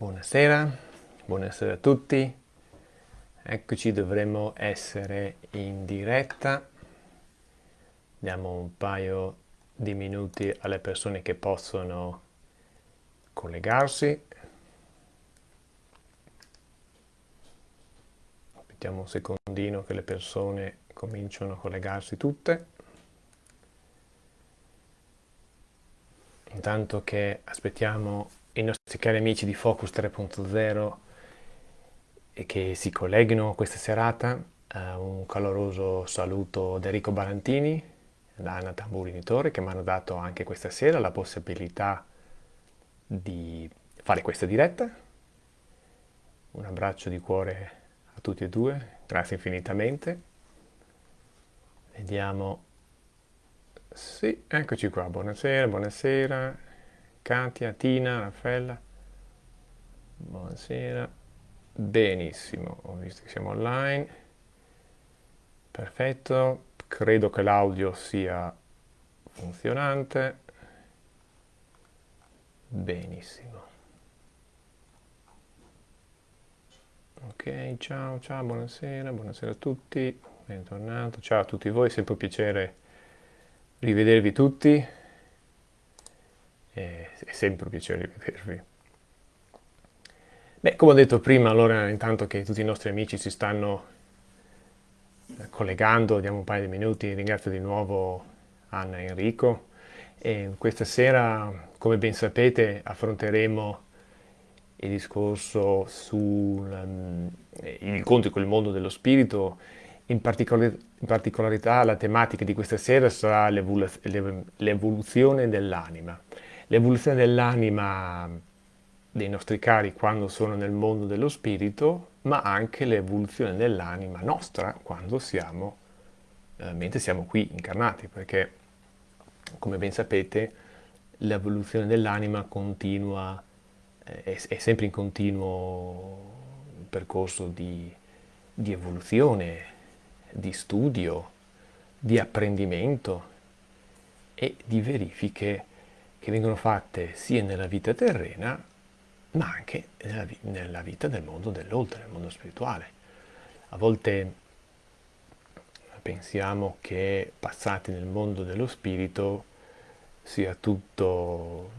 Buonasera, buonasera a tutti. Eccoci, dovremmo essere in diretta. Diamo un paio di minuti alle persone che possono collegarsi. Aspettiamo un secondino che le persone cominciano a collegarsi tutte. Intanto che aspettiamo i nostri cari amici di Focus 3.0 e che si colleghino questa serata, uh, un caloroso saluto da Enrico Barantini, da Anna Tamburinitore, che mi hanno dato anche questa sera la possibilità di fare questa diretta. Un abbraccio di cuore a tutti e due, grazie infinitamente. Vediamo. Sì, eccoci qua, buonasera, buonasera. Katia, Tina, Raffaella. Buonasera. Benissimo, ho visto che siamo online. Perfetto, credo che l'audio sia funzionante. Benissimo. Ok, ciao, ciao, buonasera, buonasera a tutti, bentornato, ciao a tutti voi, sempre un piacere rivedervi tutti è, sempre un piacere rivedervi. Beh, come ho detto prima, allora intanto che tutti i nostri amici si stanno eh, collegando, diamo un paio di minuti, ringrazio di nuovo Anna e Enrico. E questa sera, come ben sapete, affronteremo il discorso sull'incontro um, con il mondo dello spirito, in, particolar in particolarità la tematica di questa sera sarà l'evoluzione dell'anima l'evoluzione dell'anima dei nostri cari quando sono nel mondo dello spirito, ma anche l'evoluzione dell'anima nostra quando siamo, eh, mentre siamo qui incarnati, perché come ben sapete l'evoluzione dell'anima continua, eh, è, è, sempre in continuo percorso di, di evoluzione, di studio, di apprendimento e di verifiche che vengono fatte sia nella vita terrena ma anche nella, nella vita del mondo dell'oltre, nel mondo spirituale. A volte pensiamo che passati nel mondo dello spirito sia tutto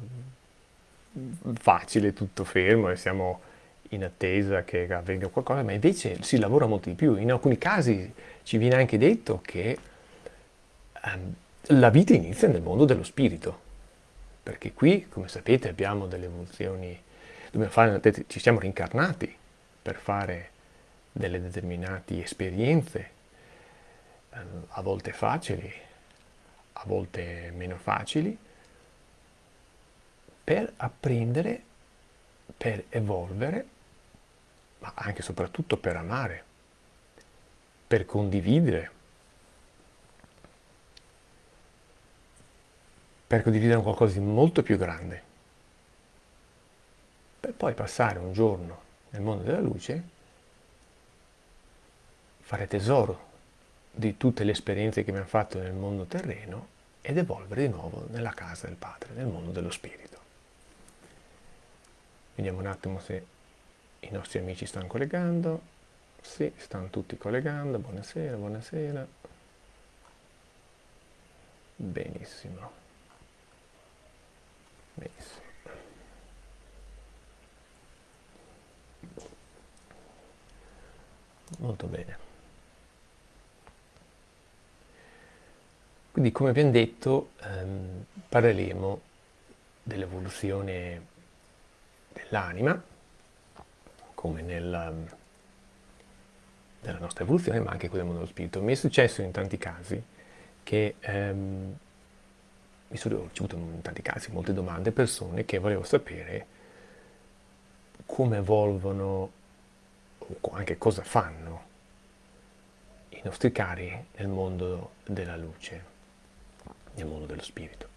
facile, tutto fermo e siamo in attesa che avvenga qualcosa, ma invece si lavora molto di più. In alcuni casi ci viene anche detto che um, la vita inizia nel mondo dello spirito perché qui, come sapete, abbiamo delle evoluzioni, fare, ci siamo rincarnati per fare delle determinate esperienze, ehm, a volte facili, a volte meno facili, per apprendere, per evolvere, ma anche e soprattutto per amare, per condividere, per condividere qualcosa di molto più grande, per poi passare un giorno nel mondo della luce, fare tesoro di tutte le esperienze che abbiamo fatto nel mondo terreno ed evolvere di nuovo nella casa del Padre, nel mondo dello Spirito. Vediamo un attimo se i nostri amici stanno collegando. Sì, stanno tutti collegando. Buonasera, buonasera. Benissimo. Benissimo. Molto bene. Quindi come abbiamo detto ehm, parleremo dell'evoluzione dell'anima, come nella, nella, nostra evoluzione, ma anche quella dello spirito. Mi è successo in tanti casi che ehm, mi sono ricevuto in tanti casi molte domande, persone che volevo sapere come evolvono o anche cosa fanno i nostri cari nel mondo della luce, nel mondo dello spirito.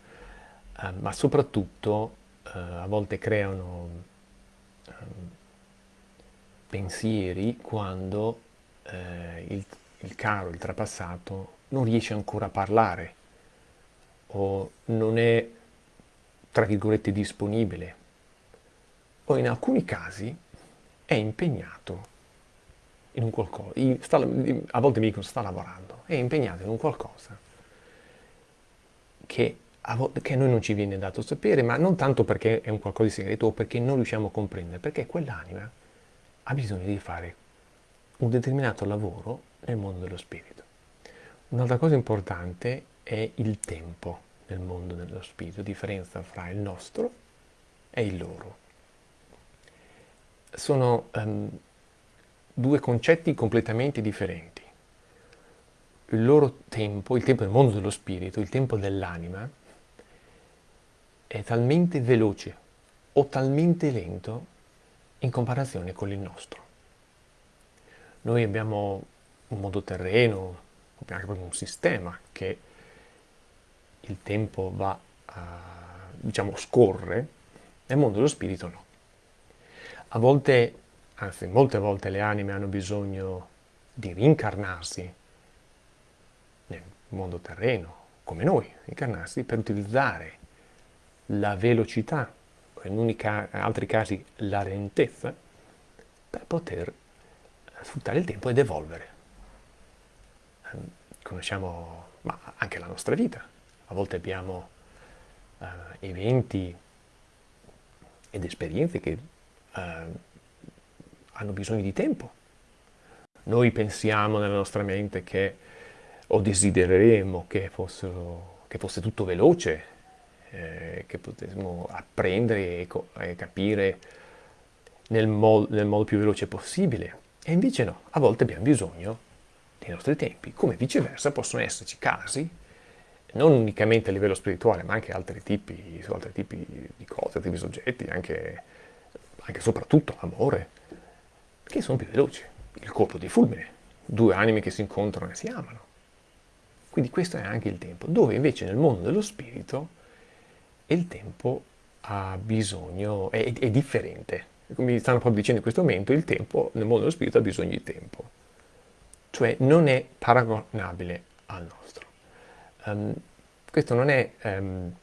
Uh, ma soprattutto uh, a volte creano uh, pensieri quando eh, il, il caro, il trapassato, non riesce ancora a parlare o non è, tra virgolette, disponibile o in alcuni casi è impegnato in un qualcosa, sta, a volte mi dicono sta lavorando, è impegnato in un qualcosa che a, che a noi non ci viene dato sapere, ma non tanto perché è un qualcosa di segreto o perché non riusciamo a comprendere, perché quell'anima ha bisogno di fare un determinato lavoro nel mondo dello spirito. Un'altra cosa importante è il tempo nel mondo dello spirito, differenza fra il nostro e il loro. Sono um, due concetti completamente differenti. Il loro tempo, il tempo del mondo dello spirito, il tempo dell'anima, è talmente veloce o talmente lento in comparazione con il nostro. Noi abbiamo un mondo terreno, anche proprio un sistema che il tempo va a, diciamo, scorre, nel mondo dello spirito no. A volte, anzi molte volte le anime hanno bisogno di rincarnarsi nel mondo terreno, come noi, incarnarsi per utilizzare la velocità, in altri casi la lentezza, per poter sfruttare il tempo ed evolvere. Ehm, conosciamo ma anche la nostra vita, volte abbiamo uh, eventi ed esperienze che uh, hanno bisogno di tempo. Noi pensiamo nella nostra mente che o desidereremo che, fossero, che fosse tutto veloce, eh, che potessimo apprendere e, e capire nel, mo nel modo più veloce possibile. E invece no, a volte abbiamo bisogno dei nostri tempi, come viceversa possono esserci casi, non unicamente a livello spirituale, ma anche altri tipi, su altri tipi di cose, altri tipi di soggetti, anche, anche soprattutto amore, che sono più veloci. Il colpo di fulmine, due anime che si incontrano e si amano. Quindi questo è anche il tempo, dove invece nel mondo dello spirito il tempo ha bisogno, è, è differente. Come mi stanno proprio dicendo in questo momento, il tempo nel mondo dello spirito ha bisogno di tempo. Cioè non è paragonabile al nostro. Um, questo non è... Um,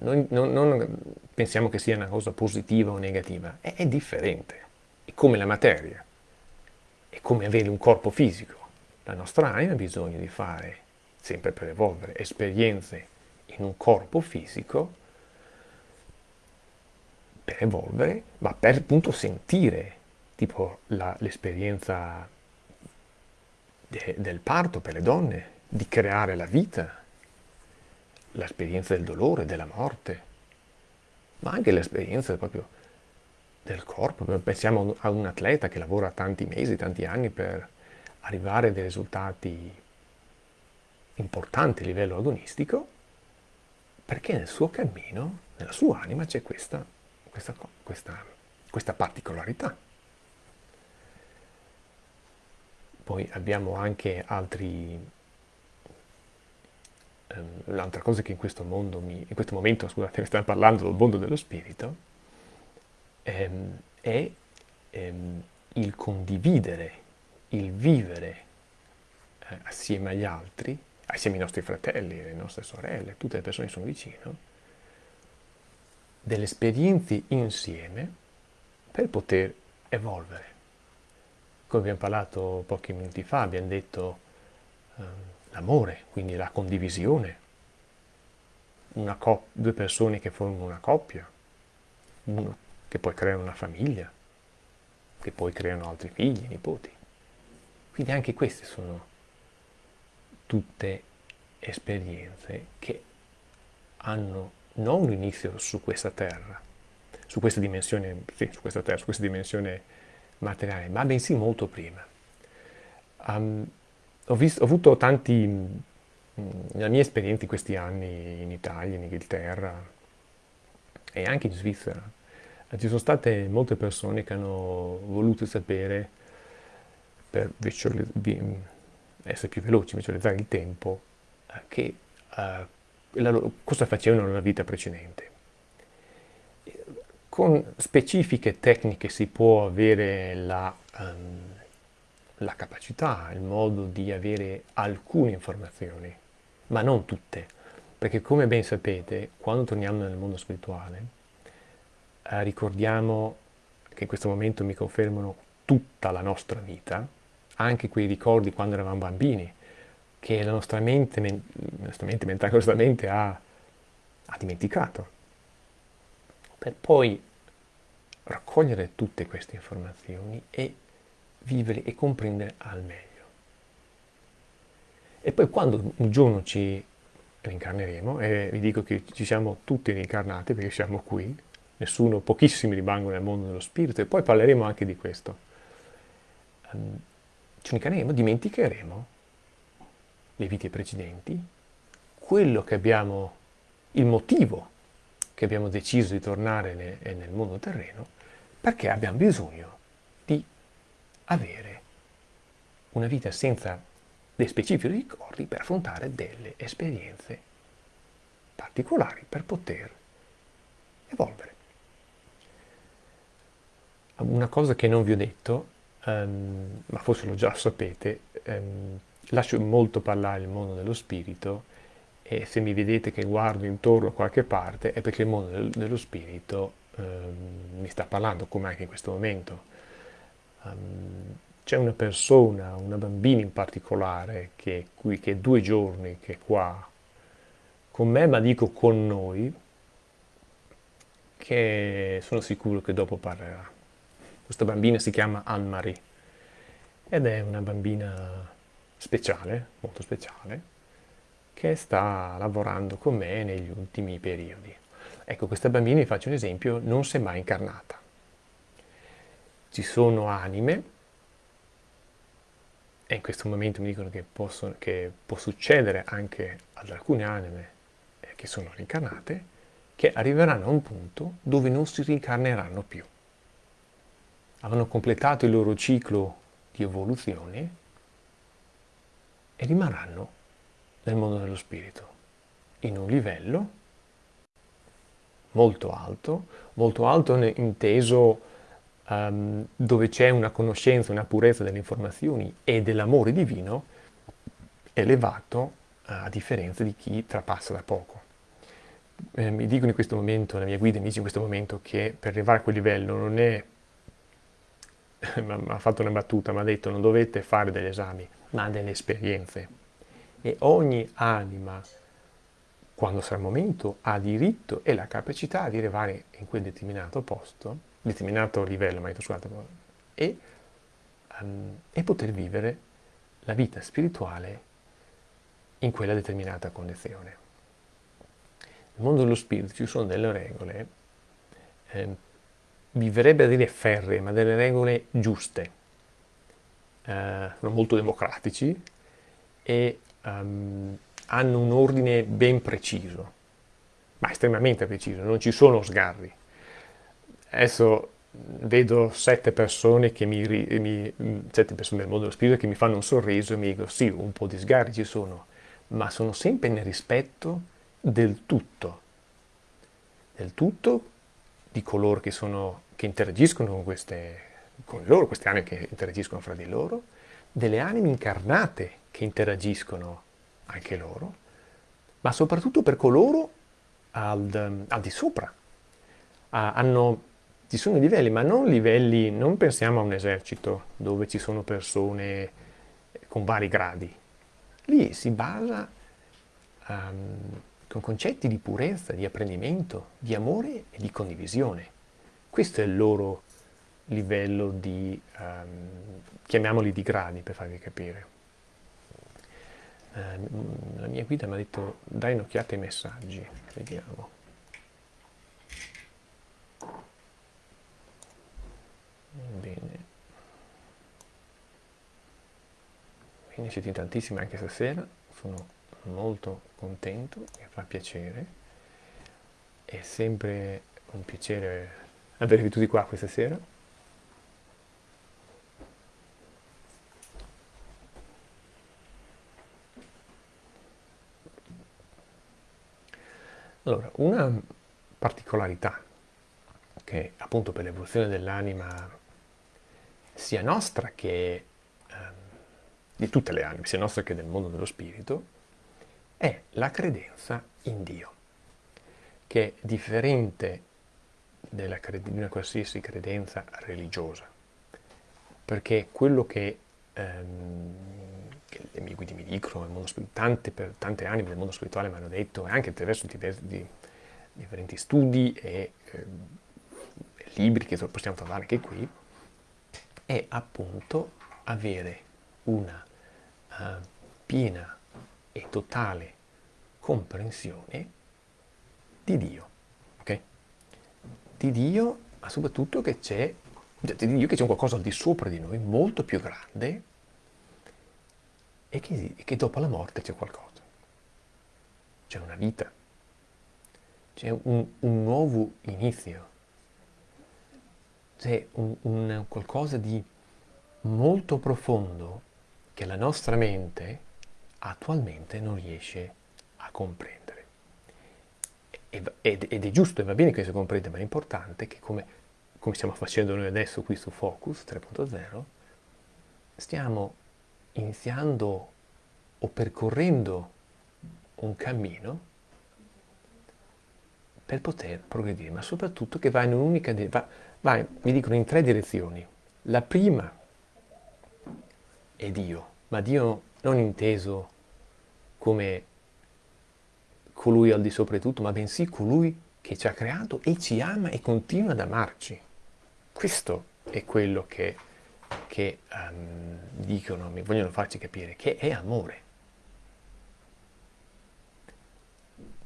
non, non, non, pensiamo che sia una cosa positiva o negativa, è, è differente. È come la materia, è come avere un corpo fisico. La nostra anima ha bisogno di fare, sempre per evolvere, esperienze in un corpo fisico per evolvere, ma per appunto sentire tipo l'esperienza de, del parto per le donne, di creare la vita, l'esperienza del dolore, della morte, ma anche l'esperienza proprio del corpo. Pensiamo a un atleta che lavora tanti mesi, tanti anni per arrivare a dei risultati importanti a livello agonistico perché nel suo cammino, nella sua anima, c'è questa, questa, questa, questa particolarità. Poi abbiamo anche altri... Um, l'altra cosa che in questo mondo, mi, in questo momento, scusate, stiamo parlando del mondo dello spirito, um, è um, il condividere, il vivere eh, assieme agli altri assieme ai nostri fratelli, alle nostre sorelle, tutte le persone che sono vicino, delle esperienze insieme per poter evolvere. Come abbiamo parlato pochi minuti fa, abbiamo detto eh, l'amore, quindi la condivisione, due persone che formano una coppia, uno che poi creano una famiglia, che poi creano altri figli, nipoti. Quindi anche queste sono tutte esperienze che hanno non un inizio su questa terra, su questa dimensione, sì, su questa terra, su questa dimensione materiale, ma bensì molto prima. Um, ho, visto, ho, avuto tanti, nella mia esperienza in questi anni in Italia, in Inghilterra e anche in Svizzera, ci sono state molte persone che hanno voluto sapere per essere più veloci, visualizzare il tempo, eh, che, uh, loro, cosa facevano nella vita precedente. Con specifiche tecniche si può avere la, um, la capacità, il modo di avere alcune informazioni, ma non tutte, perché come ben sapete, quando torniamo nel mondo spirituale, eh, ricordiamo che in questo momento mi confermano tutta la nostra vita, anche quei ricordi quando eravamo bambini, che la nostra mente, men- nostra mente mentale, la mente ha, ha dimenticato, per poi raccogliere tutte queste informazioni e vivere e comprendere al meglio. E poi quando un giorno ci reincarneremo, e vi dico che ci siamo tutti reincarnati perché siamo qui, nessuno, pochissimi rimangono nel mondo dello spirito, e poi parleremo anche di questo. Um, ci reincarneremo, dimenticheremo le vite precedenti, quello che abbiamo, il motivo che abbiamo deciso di tornare nel, nel mondo terreno, perché abbiamo bisogno di avere una vita senza dei specifici ricordi per affrontare delle esperienze particolari per poter evolvere. Una cosa che non vi ho detto, um, ma forse lo già sapete, um, lascio molto parlare il mondo dello spirito e se mi vedete che guardo intorno a qualche parte è perché il mondo del, dello spirito um, mi sta parlando, come anche in questo momento. Um, c'è una persona, una bambina in particolare, che, qui, che è due giorni che è qua con me, ma dico con noi, che sono sicuro che dopo parlerà. Questa bambina si chiama Anne-Marie ed è una bambina speciale, molto speciale, che sta lavorando con me negli ultimi periodi. Ecco, questa bambina, vi faccio un esempio, non si è mai incarnata. Ci sono anime, e in questo momento mi dicono che, possono, che può succedere anche ad alcune anime eh, che sono reincarnate, che arriveranno a un punto dove non si reincarneranno più. Avranno completato il loro ciclo di evoluzione e rimarranno nel mondo dello spirito, in un livello molto alto, molto alto inteso um, dove c'è una conoscenza, una purezza delle informazioni e dell'amore divino elevato uh, a differenza di chi trapassa da poco. Eh, mi dicono in questo momento, la mia guida mi dice in questo momento che per arrivare a quel livello non è ha fatto una battuta, mi ha detto non dovete fare degli esami, ma delle esperienze. E ogni anima, quando sarà il momento, ha diritto e la capacità di arrivare in quel determinato posto, determinato livello, ma scusate, e, um, e poter vivere la vita spirituale in quella determinata condizione. Nel mondo dello spirito ci sono delle regole eh, mi verrebbe a dire ferre, ma delle regole giuste. Eh, sono molto democratici e um, hanno un ordine ben preciso, ma estremamente preciso, non ci sono sgarri. Adesso vedo sette persone, che mi, mi, sette persone del mondo dello spirito che mi fanno un sorriso e mi dicono sì, un po' di sgarri ci sono, ma sono sempre nel rispetto del tutto, del tutto di coloro che, sono, che interagiscono con, queste, con loro, queste anime che interagiscono fra di loro, delle anime incarnate che interagiscono anche loro, ma soprattutto per coloro al, al di sopra. Ah, hanno, ci sono livelli, ma non livelli, non pensiamo a un esercito dove ci sono persone con vari gradi. Lì si basa um, con concetti di purezza, di apprendimento, di amore e di condivisione. Questo è il loro livello di, um, chiamiamoli di gradi per farvi capire. Uh, la mia guida mi ha detto dai un'occhiata ai messaggi, vediamo. Bene. Bene, siete tantissimi anche stasera, sono molto contento, mi fa piacere, è sempre un piacere avervi tutti qua questa sera. Allora, una particolarità che appunto per l'evoluzione dell'anima sia nostra che eh, di tutte le anime, sia nostra che del mondo dello spirito, è la credenza in Dio, che è differente della, di una qualsiasi credenza religiosa, perché quello che, ehm, che le mie guide mi dicono, tante, per tante anni del mondo spirituale mi hanno detto, e anche attraverso diversi, di, differenti studi e eh, libri che possiamo trovare anche qui, è appunto avere una uh, piena e totale comprensione di Dio, ok? Di Dio, ma soprattutto che c'è, di Dio che c'è qualcosa al di sopra di noi, molto più grande, e che, che dopo la morte c'è qualcosa. C'è una vita, c'è un, un nuovo inizio, c'è un, un qualcosa di molto profondo che la nostra mente attualmente non riesce a comprendere. Ed, ed è giusto e va bene che si comprenda, ma è importante che come, come stiamo facendo noi adesso qui su Focus 3.0, stiamo iniziando o percorrendo un cammino per poter progredire, ma soprattutto che va in un'unica, va, va, mi dicono in tre direzioni. La prima è Dio, ma Dio non inteso come colui al di sopra di tutto, ma bensì colui che ci ha creato e ci ama e continua ad amarci. Questo è quello che, che um, dicono, mi vogliono farci capire, che è amore.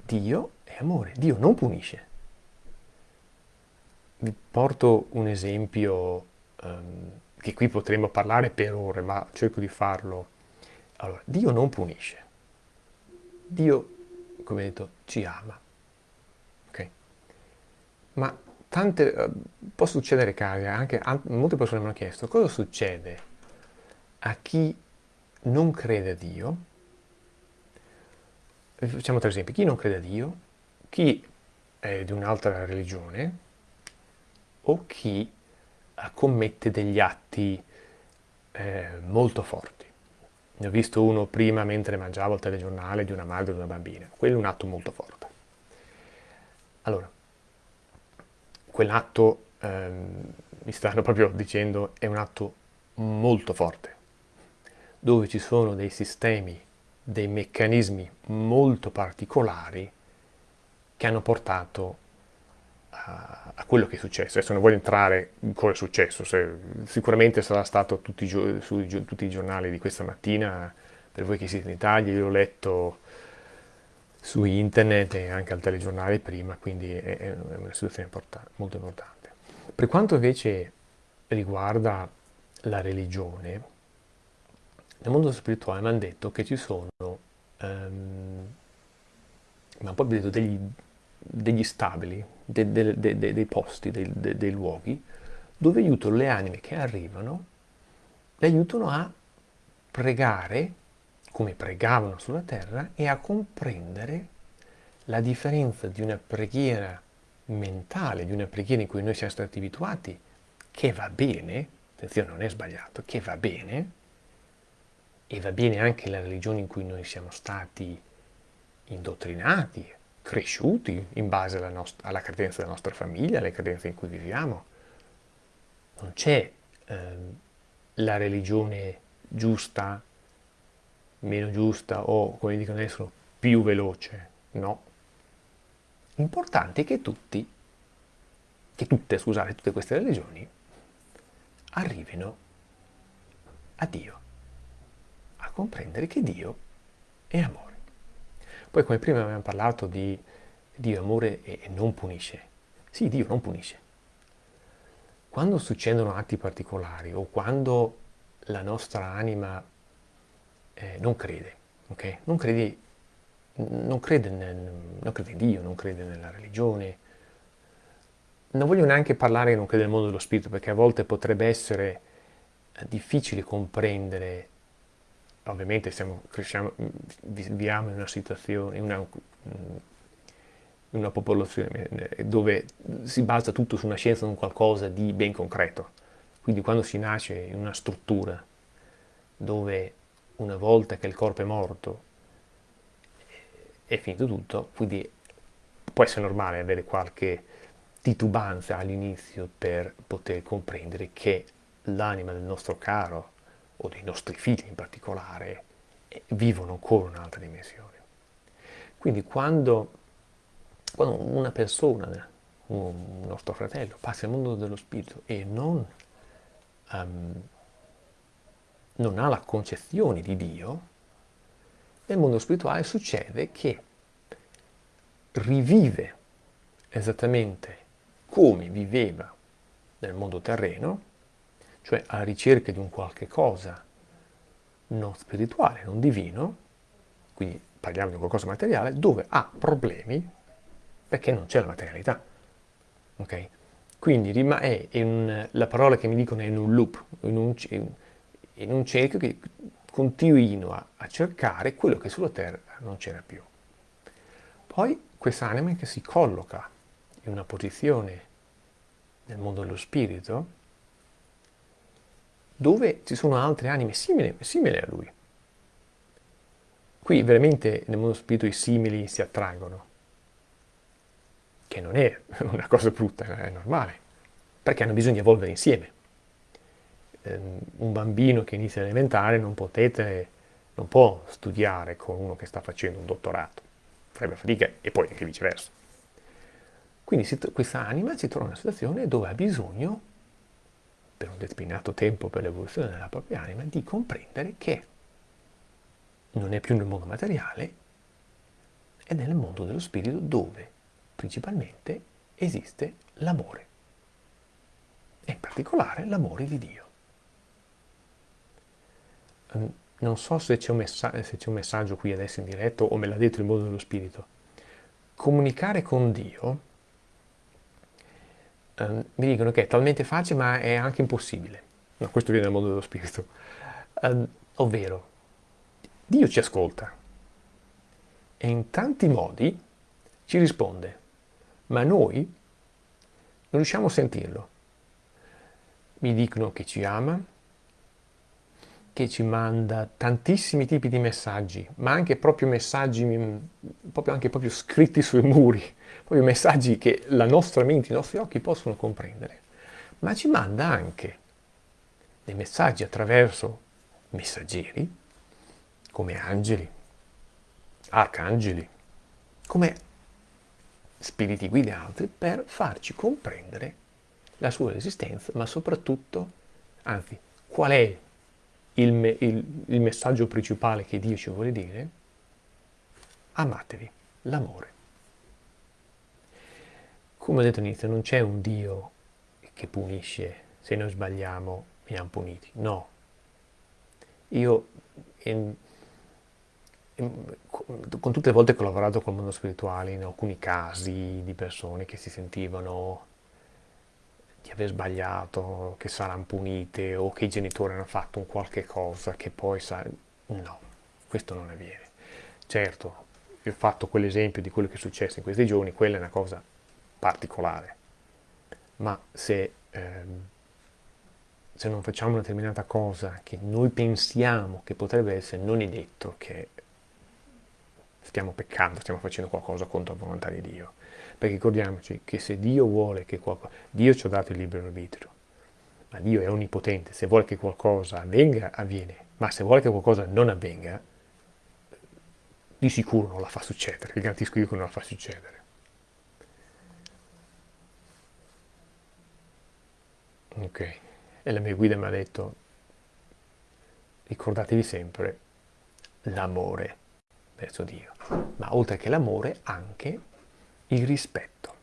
Dio è amore, Dio non punisce. Vi porto un esempio um, che qui potremmo parlare per ore, ma cerco di farlo. Allora, Dio non punisce. Dio, come detto, ci ama. Ok? Ma tante, uh, può succedere casi, anche molte persone mi hanno chiesto, cosa succede a chi non crede a Dio? Facciamo tre esempi. Chi non crede a Dio, chi è di un'altra religione o chi commette degli atti eh, molto forti. Ne ho visto uno prima mentre mangiavo il telegiornale di una madre e di una bambina. Quello è un atto molto forte. Allora, quell'atto, ehm, mi stanno proprio dicendo, è un atto molto forte, dove ci sono dei sistemi, dei meccanismi molto particolari che hanno portato a, quello che è successo. Adesso non voglio entrare in cosa è successo, se, sicuramente sarà stato tutti, su tutti i giornali di questa mattina, per voi che siete in Italia, io l'ho letto su internet e anche al telegiornale prima, quindi è, è una situazione importante, molto importante. Per quanto invece riguarda la religione, nel mondo spirituale mi hanno detto che ci sono, um, ma poi detto degli, degli stabili, de, de, de, dei posti, dei luoghi, dove aiutano le anime che arrivano, le aiutano a pregare come pregavano sulla terra e a comprendere la differenza di una preghiera mentale, di una preghiera in cui noi siamo stati abituati, che va bene, attenzione non è sbagliato, che va bene, e va bene anche la religione in cui noi siamo stati indottrinati, cresciuti in base alla, nostra, alla credenza della nostra famiglia, alle credenze in cui viviamo. Non c'è eh, la religione giusta, meno giusta o, come dicono adesso, più veloce. No. L'importante è che tutti, che tutte, scusate, tutte queste religioni arrivino a Dio, a comprendere che Dio è amore. Poi come prima abbiamo parlato di Dio amore e non punisce. Sì, Dio non punisce. Quando succedono atti particolari o quando la nostra anima eh, non crede, ok? Non crede, non, crede nel, non crede in Dio, non crede nella religione. Non voglio neanche parlare che non crede nel mondo dello spirito, perché a volte potrebbe essere eh, difficile comprendere ovviamente siamo, cresciamo, viviamo in una situazione, in una, in una popolazione eh, dove si basa tutto su una scienza, su un qualcosa di ben concreto. Quindi quando si nasce in una struttura dove una volta che il corpo è morto è finito tutto, quindi può essere normale avere qualche titubanza all'inizio per poter comprendere che l'anima del nostro caro, o dei nostri figli in particolare, eh, vivono ancora un'altra dimensione. Quindi quando, quando una persona, un nostro fratello, passa al mondo dello spirito e non, um, non ha la concezione di Dio, nel mondo spirituale succede che rivive esattamente come viveva nel mondo terreno, cioè alla ricerca di un qualche cosa non spirituale, non divino, quindi parliamo di qualcosa materiale, dove ha problemi perché non c'è la materialità. Okay? Quindi è in, la parola che mi dicono è in un loop, in un, in un cerchio che continuino a, a cercare quello che sulla terra non c'era più. Poi quest'anima che si colloca in una posizione nel mondo dello spirito dove ci sono altre anime simili, simili a lui. Qui veramente nel mondo spirito i simili si attraggono, che non è una cosa brutta, è normale, perché hanno bisogno di evolvere insieme. Ehm, un bambino che inizia elementare non, non può studiare con uno che sta facendo un dottorato, farebbe fatica e poi anche viceversa. Quindi questa anima si trova in una situazione dove ha bisogno, per un determinato tempo per l'evoluzione della propria anima, di comprendere che non è più nel mondo materiale, è nel mondo dello spirito dove principalmente esiste l'amore, e in particolare l'amore di Dio. Ehm, non so se c'è, un un messaggio qui adesso in diretto o me l'ha detto il mondo dello spirito. Comunicare con Dio, eh, mi dicono che è talmente facile ma è anche impossibile. No, questo viene dal mondo dello spirito. Eh, ovvero, Dio ci ascolta e in tanti modi ci risponde, ma noi non riusciamo a sentirlo. Mi dicono che ci ama, che ci manda tantissimi tipi di messaggi, ma anche proprio messaggi, mm, proprio, anche proprio scritti sui muri, proprio messaggi che la nostra mente, i nostri occhi possono comprendere, ma ci manda anche dei messaggi attraverso messaggeri, come angeli, arcangeli, come spiriti guidanti per farci comprendere la sua esistenza, ma soprattutto, anzi, qual è il, me, il, il messaggio principale che Dio ci vuole dire? Amatevi, l'amore. Come ho detto all'inizio, non c'è un Dio che punisce, se noi sbagliamo veniamo puniti, no. Io, in, in, con tutte le volte che ho lavorato col mondo spirituale, in alcuni casi di persone che si sentivano di aver sbagliato, che saranno punite o che i genitori hanno fatto un qualche cosa che poi sa... No, questo non avviene. Certo, ho fatto quell'esempio di quello che è successo in questi giorni, quella è una cosa particolare, ma se, ehm, se non facciamo una determinata cosa che noi pensiamo che potrebbe essere, non è detto che stiamo peccando, stiamo facendo qualcosa contro la volontà di Dio. Perché ricordiamoci che se Dio vuole che qualcosa... Dio ci ha dato il libero arbitrio, ma Dio è onnipotente, se vuole che qualcosa avvenga, avviene, ma se vuole che qualcosa non avvenga, di sicuro non la fa succedere, vi garantisco io che non la fa succedere. Ok, e la mia guida mi ha detto, ricordatevi sempre l'amore verso Dio, ma oltre che l'amore anche il rispetto.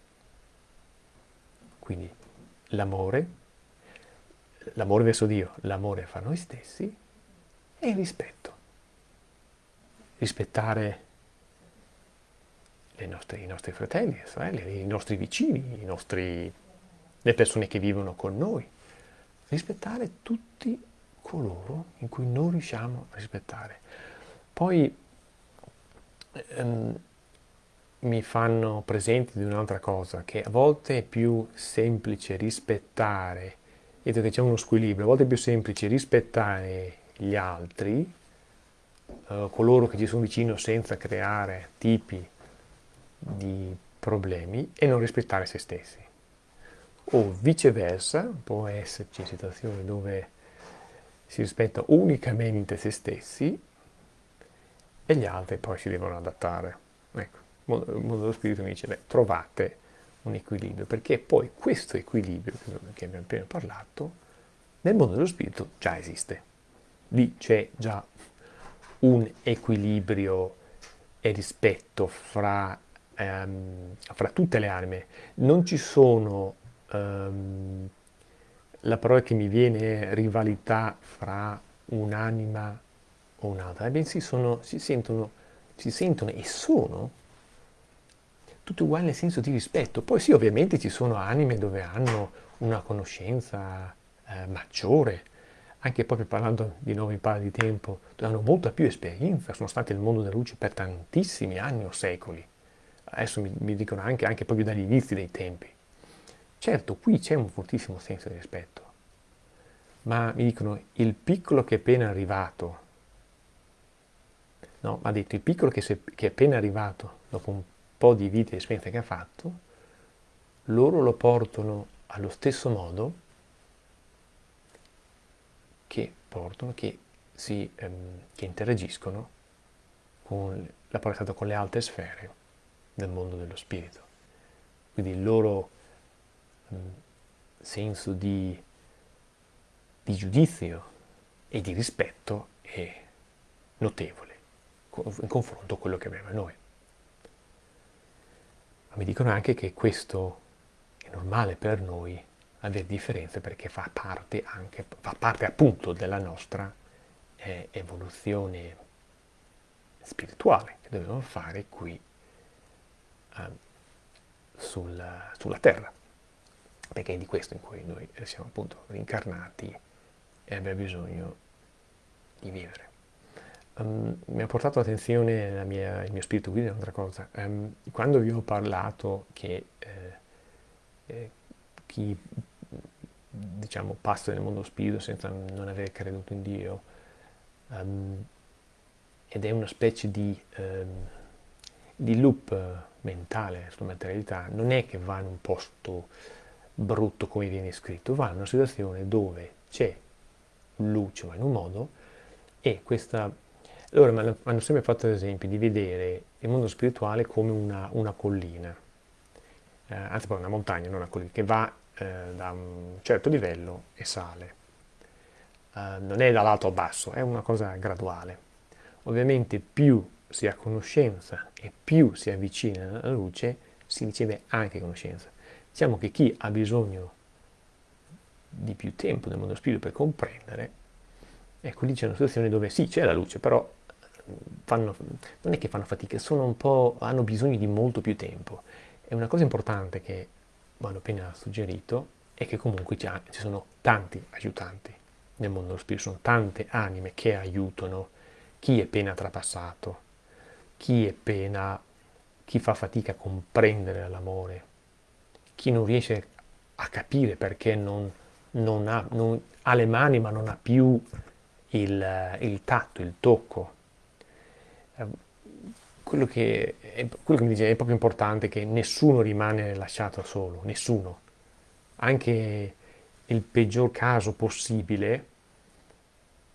Quindi l'amore, l'amore verso Dio, l'amore fra noi stessi e il rispetto. Rispettare nostre, i nostri fratelli, le sorelle, i nostri vicini, i nostri, le persone che vivono con noi. Rispettare tutti coloro in cui non riusciamo a rispettare. Poi ehm, mi fanno presente di un'altra cosa, che a volte è più semplice rispettare, vedo che c'è uno squilibrio, a volte è più semplice rispettare gli altri, eh, coloro che ci sono vicino senza creare tipi di problemi e non rispettare se stessi. O viceversa, può esserci situazioni dove si rispetta unicamente se stessi e gli altri poi si devono adattare. Ecco, il mondo dello spirito mi dice, beh, trovate un equilibrio, perché poi questo equilibrio che abbiamo appena parlato, nel mondo dello spirito già esiste. Lì c'è già un equilibrio e rispetto fra, ehm, fra tutte le anime. Non ci sono, ehm, la parola che mi viene è rivalità fra un'anima o un'altra, bensì sono, si, sentono, si sentono e sono tutti uguali nel senso di rispetto. Poi sì, ovviamente ci sono anime dove hanno una conoscenza eh, maggiore, anche proprio parlando di nuovo in palla di tempo, dove hanno molta più esperienza, sono stati nel mondo della luce per tantissimi anni o secoli. Adesso mi, mi dicono anche, anche proprio dagli inizi dei tempi. Certo, qui c'è un fortissimo senso di rispetto, ma mi dicono il piccolo che è appena arrivato, no, ha detto il piccolo che, se, che è appena arrivato dopo un po' di vita e esperienza che ha fatto, loro lo portano allo stesso modo che portano, che, si, ehm, che interagiscono con la con le alte sfere del mondo dello spirito. Quindi il loro senso di, di giudizio e di rispetto è notevole in confronto a quello che abbiamo noi. Ma mi dicono anche che questo è normale per noi avere differenze perché fa parte anche, fa parte appunto della nostra eh, evoluzione spirituale che dobbiamo fare qui eh, sul, sulla terra perché è di questo in cui noi siamo appunto rincarnati e abbiamo bisogno di vivere. Um, mi ha portato attenzione mia, il mio spirito guida un'altra cosa. Um, quando vi ho parlato che eh, eh, chi diciamo, passa nel mondo spirito senza non aver creduto in Dio um, ed è una specie di, di loop mentale sulla materialità, non è che va in un posto brutto come viene scritto, va in una situazione dove c'è luce, ma in un modo, e questa loro mi hanno sempre fatto l'esempio di vedere il mondo spirituale come una, una collina, eh, anzi poi una montagna, non una collina, che va eh, da un certo livello e sale. Eh, non è dall'alto al basso, è una cosa graduale. Ovviamente più si ha conoscenza e più si avvicina alla luce, si riceve anche conoscenza. Diciamo che chi ha bisogno di più tempo nel mondo spirito per comprendere, ecco lì c'è una situazione dove sì, c'è la luce, però fanno, non è che fanno fatica, hanno bisogno di molto più tempo. E una cosa importante che hanno appena suggerito è che comunque ci sono tanti aiutanti nel mondo dello spirito, sono tante anime che aiutano chi è appena trapassato, chi è appena, chi fa fatica a comprendere l'amore, chi non riesce a capire perché non, non, ha, non ha, le mani ma non ha più il, il tatto, il tocco Ehm, quello che, è, quello che mi dice è proprio importante che nessuno rimane lasciato solo, nessuno. Anche il peggior caso possibile,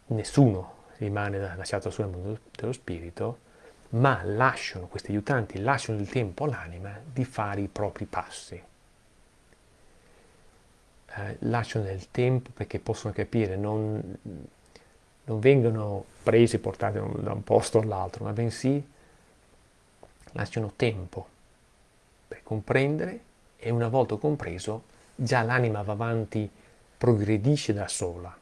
nessuno rimane lasciato solo nel mondo dello spirito, ma lasciano, questi aiutanti lasciano il tempo all'anima di fare i propri passi. Eh, lasciano del tempo perché possono capire, non, non vengono presi e portati da un posto all'altro, ma bensì lasciano tempo per comprendere e una volta compreso già l'anima va avanti, progredisce da sola,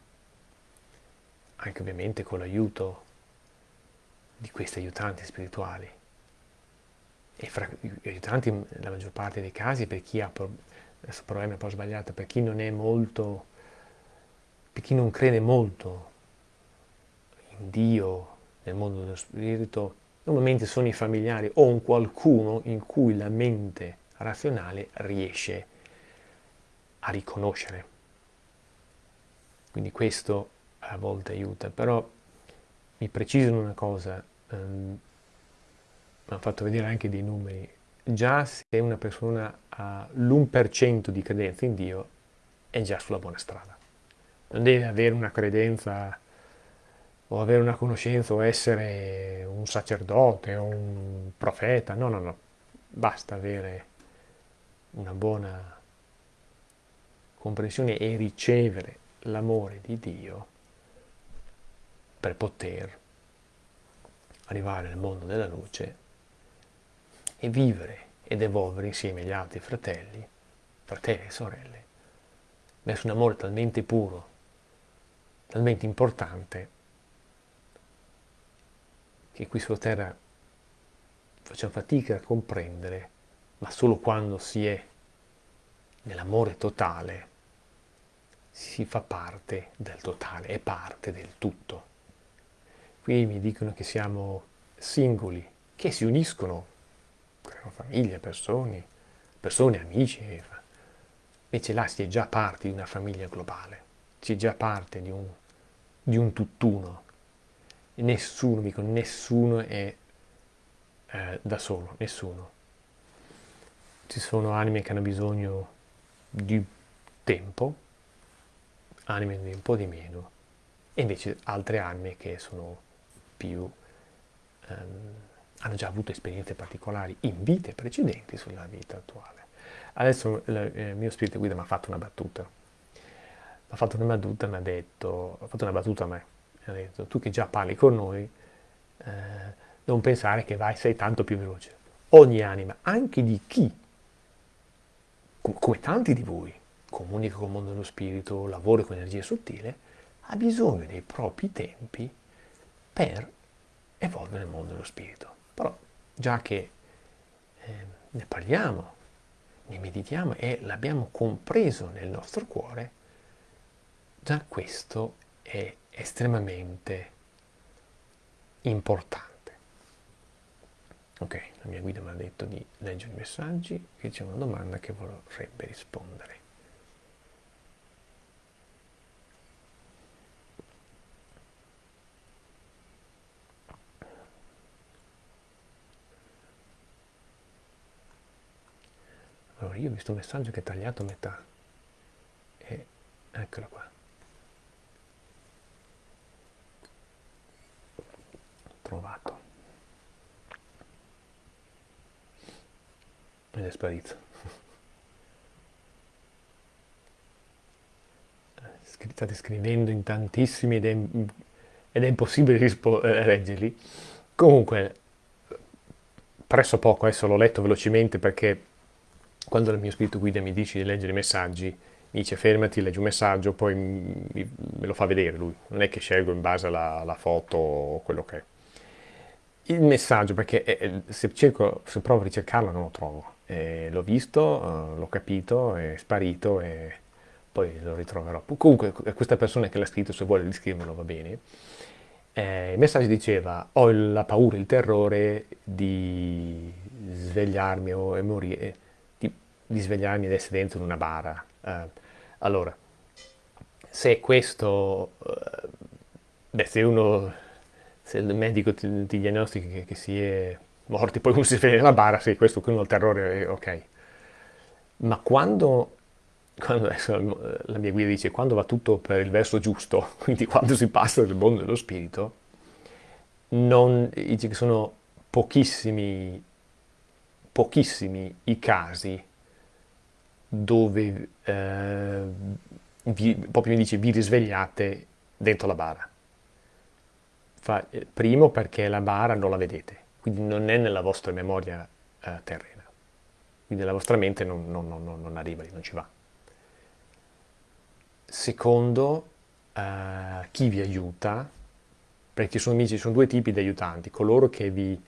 anche ovviamente con l'aiuto di questi aiutanti spirituali. E fra gli aiutanti, nella maggior parte dei casi, per chi ha adesso problemi un po' sbagliato, per chi non è molto, per chi non crede molto in Dio, nel mondo dello spirito, normalmente sono i familiari o un qualcuno in cui la mente razionale riesce a riconoscere. Quindi questo a volte aiuta, però mi precisano una cosa, um, mi hanno fatto vedere anche dei numeri, già se una persona ha l'1% di credenza in Dio, è già sulla buona strada. Non deve avere una credenza o avere una conoscenza o essere un sacerdote o un profeta, no, no, no, basta avere una buona comprensione e ricevere l'amore di Dio per poter arrivare nel mondo della luce e vivere ed evolvere insieme agli altri fratelli, fratelli e sorelle, verso un amore talmente puro, talmente importante, che qui sulla terra facciamo fatica a comprendere, ma solo quando si è nell'amore totale si fa parte del totale, è parte del tutto. Qui mi dicono che siamo singoli, che si uniscono creano famiglie, persone, persone, amici. Invece là si è già parte di una famiglia globale, si è già parte di un, di un tutt'uno. Nessuno, dico, nessuno è eh, da solo, nessuno. Ci sono anime che hanno bisogno di tempo, anime di un po' di meno, e invece altre anime che sono più... Um, hanno già avuto esperienze particolari in vite precedenti sulla vita attuale. Adesso il eh, mio spirito guida mi ha fatto una battuta. Mi ha fatto una battuta, mi ha detto, ha fatto una battuta a me, mi ha detto, tu che già parli con noi, eh, non pensare che vai, sei tanto più veloce. Ogni anima, anche di chi, come tanti di voi, comunica con il mondo dello spirito, lavora con energia sottile, ha bisogno dei propri tempi per evolvere nel mondo dello spirito. Però già che eh, ne parliamo, ne meditiamo e l'abbiamo compreso nel nostro cuore, già questo è estremamente importante. Ok, la mia guida mi ha detto di leggere i messaggi, qui c'è una domanda che vorrebbe rispondere. Allora, io ho visto un messaggio che è tagliato a metà. E eccolo qua. Trovato. Ed è sparito. State scrivendo in tantissimi ed è, ed è impossibile eh, leggerli. Comunque, presso poco, adesso l'ho letto velocemente perché quando il mio spirito guida mi dice di leggere i messaggi, mi dice fermati, leggi un messaggio, poi me lo fa vedere lui, non è che scelgo in base alla, alla foto o quello che è. Il messaggio, perché eh, se, cerco, se provo a ricercarlo non lo trovo, eh, l'ho visto, eh, l'ho capito, è sparito e poi lo ritroverò. Comunque questa persona che l'ha scritto, se vuole riscrivermelo va bene, eh, il messaggio diceva ho la paura, il terrore di svegliarmi o morire di svegliarmi ed essere dentro una bara. Uh, allora, se questo, uh, beh, se uno, se il medico ti, ti diagnostica che, che, si è morti, poi uno si sveglia nella bara, sì, questo è il terrore, ok. Ma quando, quando adesso la mia guida dice, quando va tutto per il verso giusto, quindi quando si passa dal mondo dello spirito, non, sono pochissimi, pochissimi i casi dove eh, vi, proprio mi dice vi risvegliate dentro la bara. Fa, eh, primo perché la bara non la vedete, quindi non è nella vostra memoria eh, terrena, quindi la vostra mente non, non, non, non arriva lì, non ci va. Secondo, eh, chi vi aiuta, perché sono, ci sono due tipi di aiutanti, coloro che vi,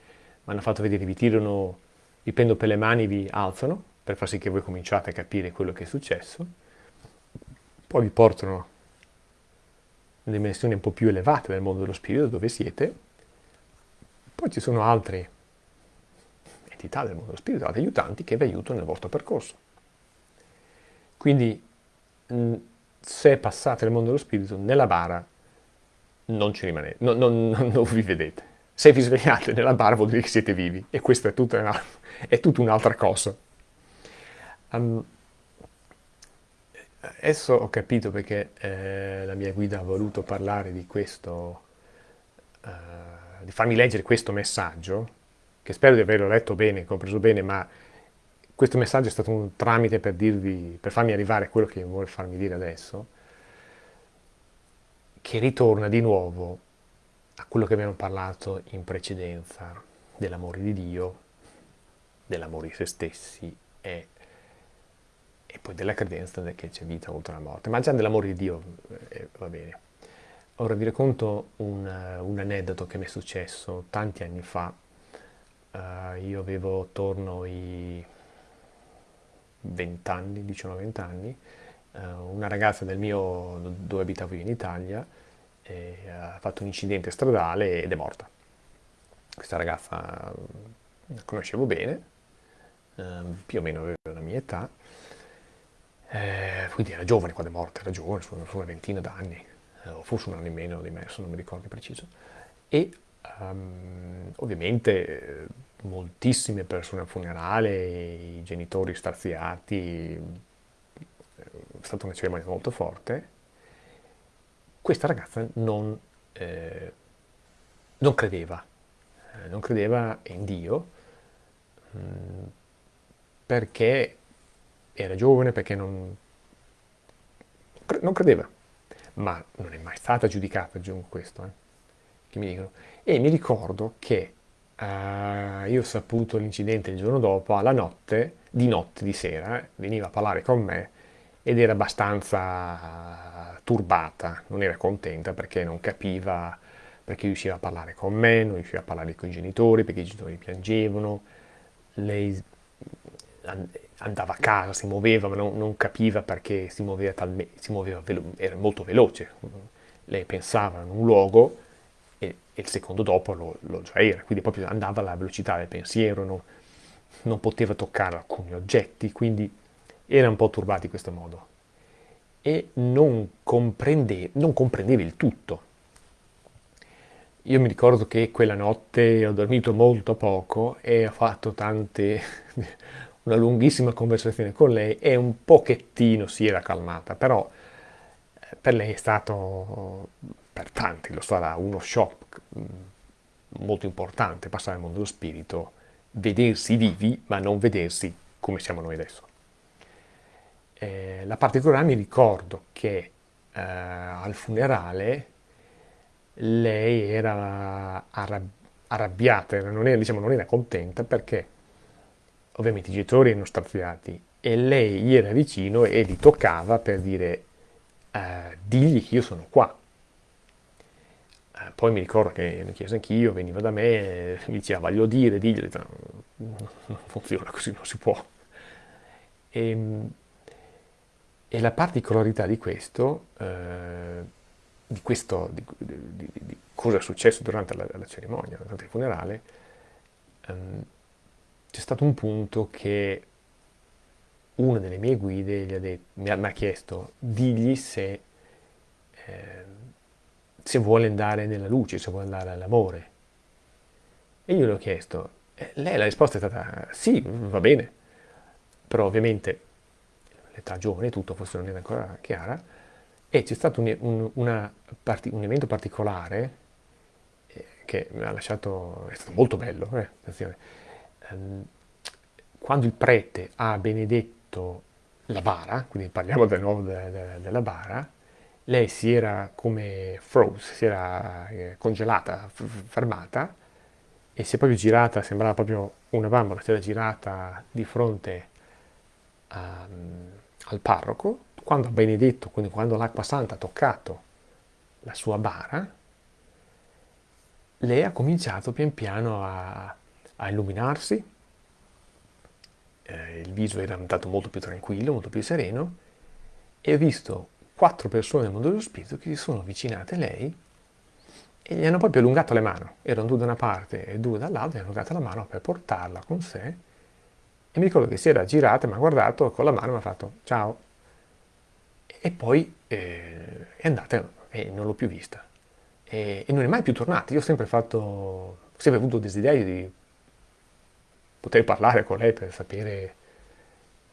hanno fatto vedere, vi tirano, vi prendono per le mani, vi alzano, per far sì che voi cominciate a capire quello che è successo, poi vi portano in dimensioni un po' più elevate del mondo dello spirito dove siete, poi ci sono altre entità del mondo dello spirito, altri aiutanti che vi aiutano nel vostro percorso. Quindi se passate nel mondo dello spirito, nella bara non ci rimanete, non, non, non vi vedete. Se vi svegliate nella bara vuol dire che siete vivi e questa è tutta un'altra cosa. Um, adesso ho capito perché eh, la mia guida ha voluto parlare di questo, uh, di farmi leggere questo messaggio, che spero di averlo letto bene, compreso bene, ma questo messaggio è stato un tramite per, dirvi, per farmi arrivare a quello che vuole farmi dire adesso, che ritorna di nuovo a quello che abbiamo parlato in precedenza, dell'amore di Dio, dell'amore di se stessi e, e, poi della credenza che c'è vita oltre la morte. Ma già dell'amore di Dio eh, va bene. Ora vi racconto un, un, aneddoto che mi è successo tanti anni fa. Uh, io avevo attorno ai 20 anni, 19-20 anni, eh, una ragazza del mio, dove abitavo io in Italia, eh, ha fatto un incidente stradale ed è morta. Questa ragazza la conoscevo bene, eh, più o meno aveva la mia età, eh, quindi era giovane quando è morta, era giovane, su una ventina d'anni, eh, o forse un anno in meno di me, adesso non mi ricordo preciso. E um, ovviamente moltissime persone al funerale, i genitori straziati, è stata una cerimonia molto forte. Questa ragazza non, eh, non credeva, eh, non credeva in Dio mh, mm, perché era giovane, perché non, non credeva, ma non è mai stata giudicata, aggiungo questo, eh, che mi dicono. E mi ricordo che Uh, io ho saputo l'incidente il giorno dopo, alla notte, di notte, di sera, veniva a parlare con me ed era abbastanza turbata, non era contenta perché non capiva perché riusciva a parlare con me, non riusciva a parlare con i genitori, perché i genitori piangevano, lei andava a casa, si muoveva, ma non, non capiva perché si muoveva, talme, si muoveva era molto veloce. Lei pensava in un luogo e il secondo dopo lo, lo già era, quindi proprio andava alla velocità del pensiero, no? non poteva toccare alcuni oggetti, quindi era un po' turbato in questo modo e non, comprende, non comprendeva il tutto. Io mi ricordo che quella notte ho dormito molto poco e ho fatto tante, una lunghissima conversazione con lei e un pochettino si era calmata, però eh, per lei è stato per tanti lo sarà uno shock mm, molto importante passare al mondo dello spirito, vedersi vivi ma non vedersi come siamo noi adesso. Eh, la particolare mi ricordo che eh, al funerale lei era arrab arrabbiata, non era, diciamo, non era contenta perché ovviamente i genitori erano straziati e lei gli era vicino e li toccava per dire eh, digli che io sono qua, poi mi ricordo che mi chiese anch'io, veniva da me, mi diceva voglio dire, digli, non funziona così, non si può. E, ehm, e la particolarità di questo, eh, di, questo di, di, di, cosa è successo durante la, la cerimonia, durante il funerale, ehm, c'è stato un punto che una delle mie guide ha detto, mi, ha, mi, ha, chiesto, digli se... Eh, se vuole andare nella luce, se vuole andare all'amore. E io le ho chiesto, e lei la risposta è stata sì, va bene, però ovviamente l'età giovane tutto forse non era ancora chiara, e c'è stato un, un, una, un, evento particolare eh, che mi ha lasciato, è stato molto bello, eh, ehm, quando il prete ha benedetto la bara, quindi parliamo di nuovo de, de, della bara, lei si era come froze, si era eh, congelata, fermata e si è proprio girata, sembrava proprio una bambola, si era girata di fronte a, ehm, al parroco, quando ha benedetto, quindi quando l'acqua santa ha toccato la sua bara, lei ha cominciato pian piano a, a illuminarsi, eh, il viso era diventato molto più tranquillo, molto più sereno, e ho visto quattro persone del mondo dello spirito che si sono avvicinate a lei e gli hanno proprio allungato le mani. Erano due da una parte e due dall'altra, gli hanno allungato la mano per portarla con sé. E mi ricordo che si era girata, mi ha guardato con la mano e mi ha fatto ciao. E poi eh, è andata e non l'ho più vista. E, e, non è mai più tornata. Io ho sempre fatto sempre avuto desiderio di poter parlare con lei per sapere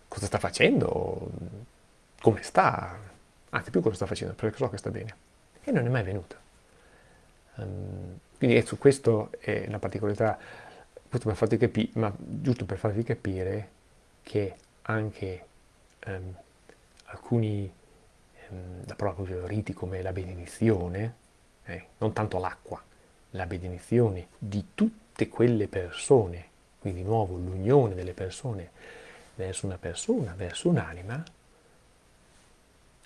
cosa sta facendo, come sta, anzi più cosa sta facendo, perché so che sta bene. E non è mai venuta. Um, quindi su questo è la particolarità, questo per farti capire, ma giusto per farvi capire che anche um, alcuni, um, la parola proprio riti come la benedizione, eh, non tanto l'acqua, la benedizione di tutte quelle persone, quindi di nuovo l'unione delle persone verso una persona, verso un'anima,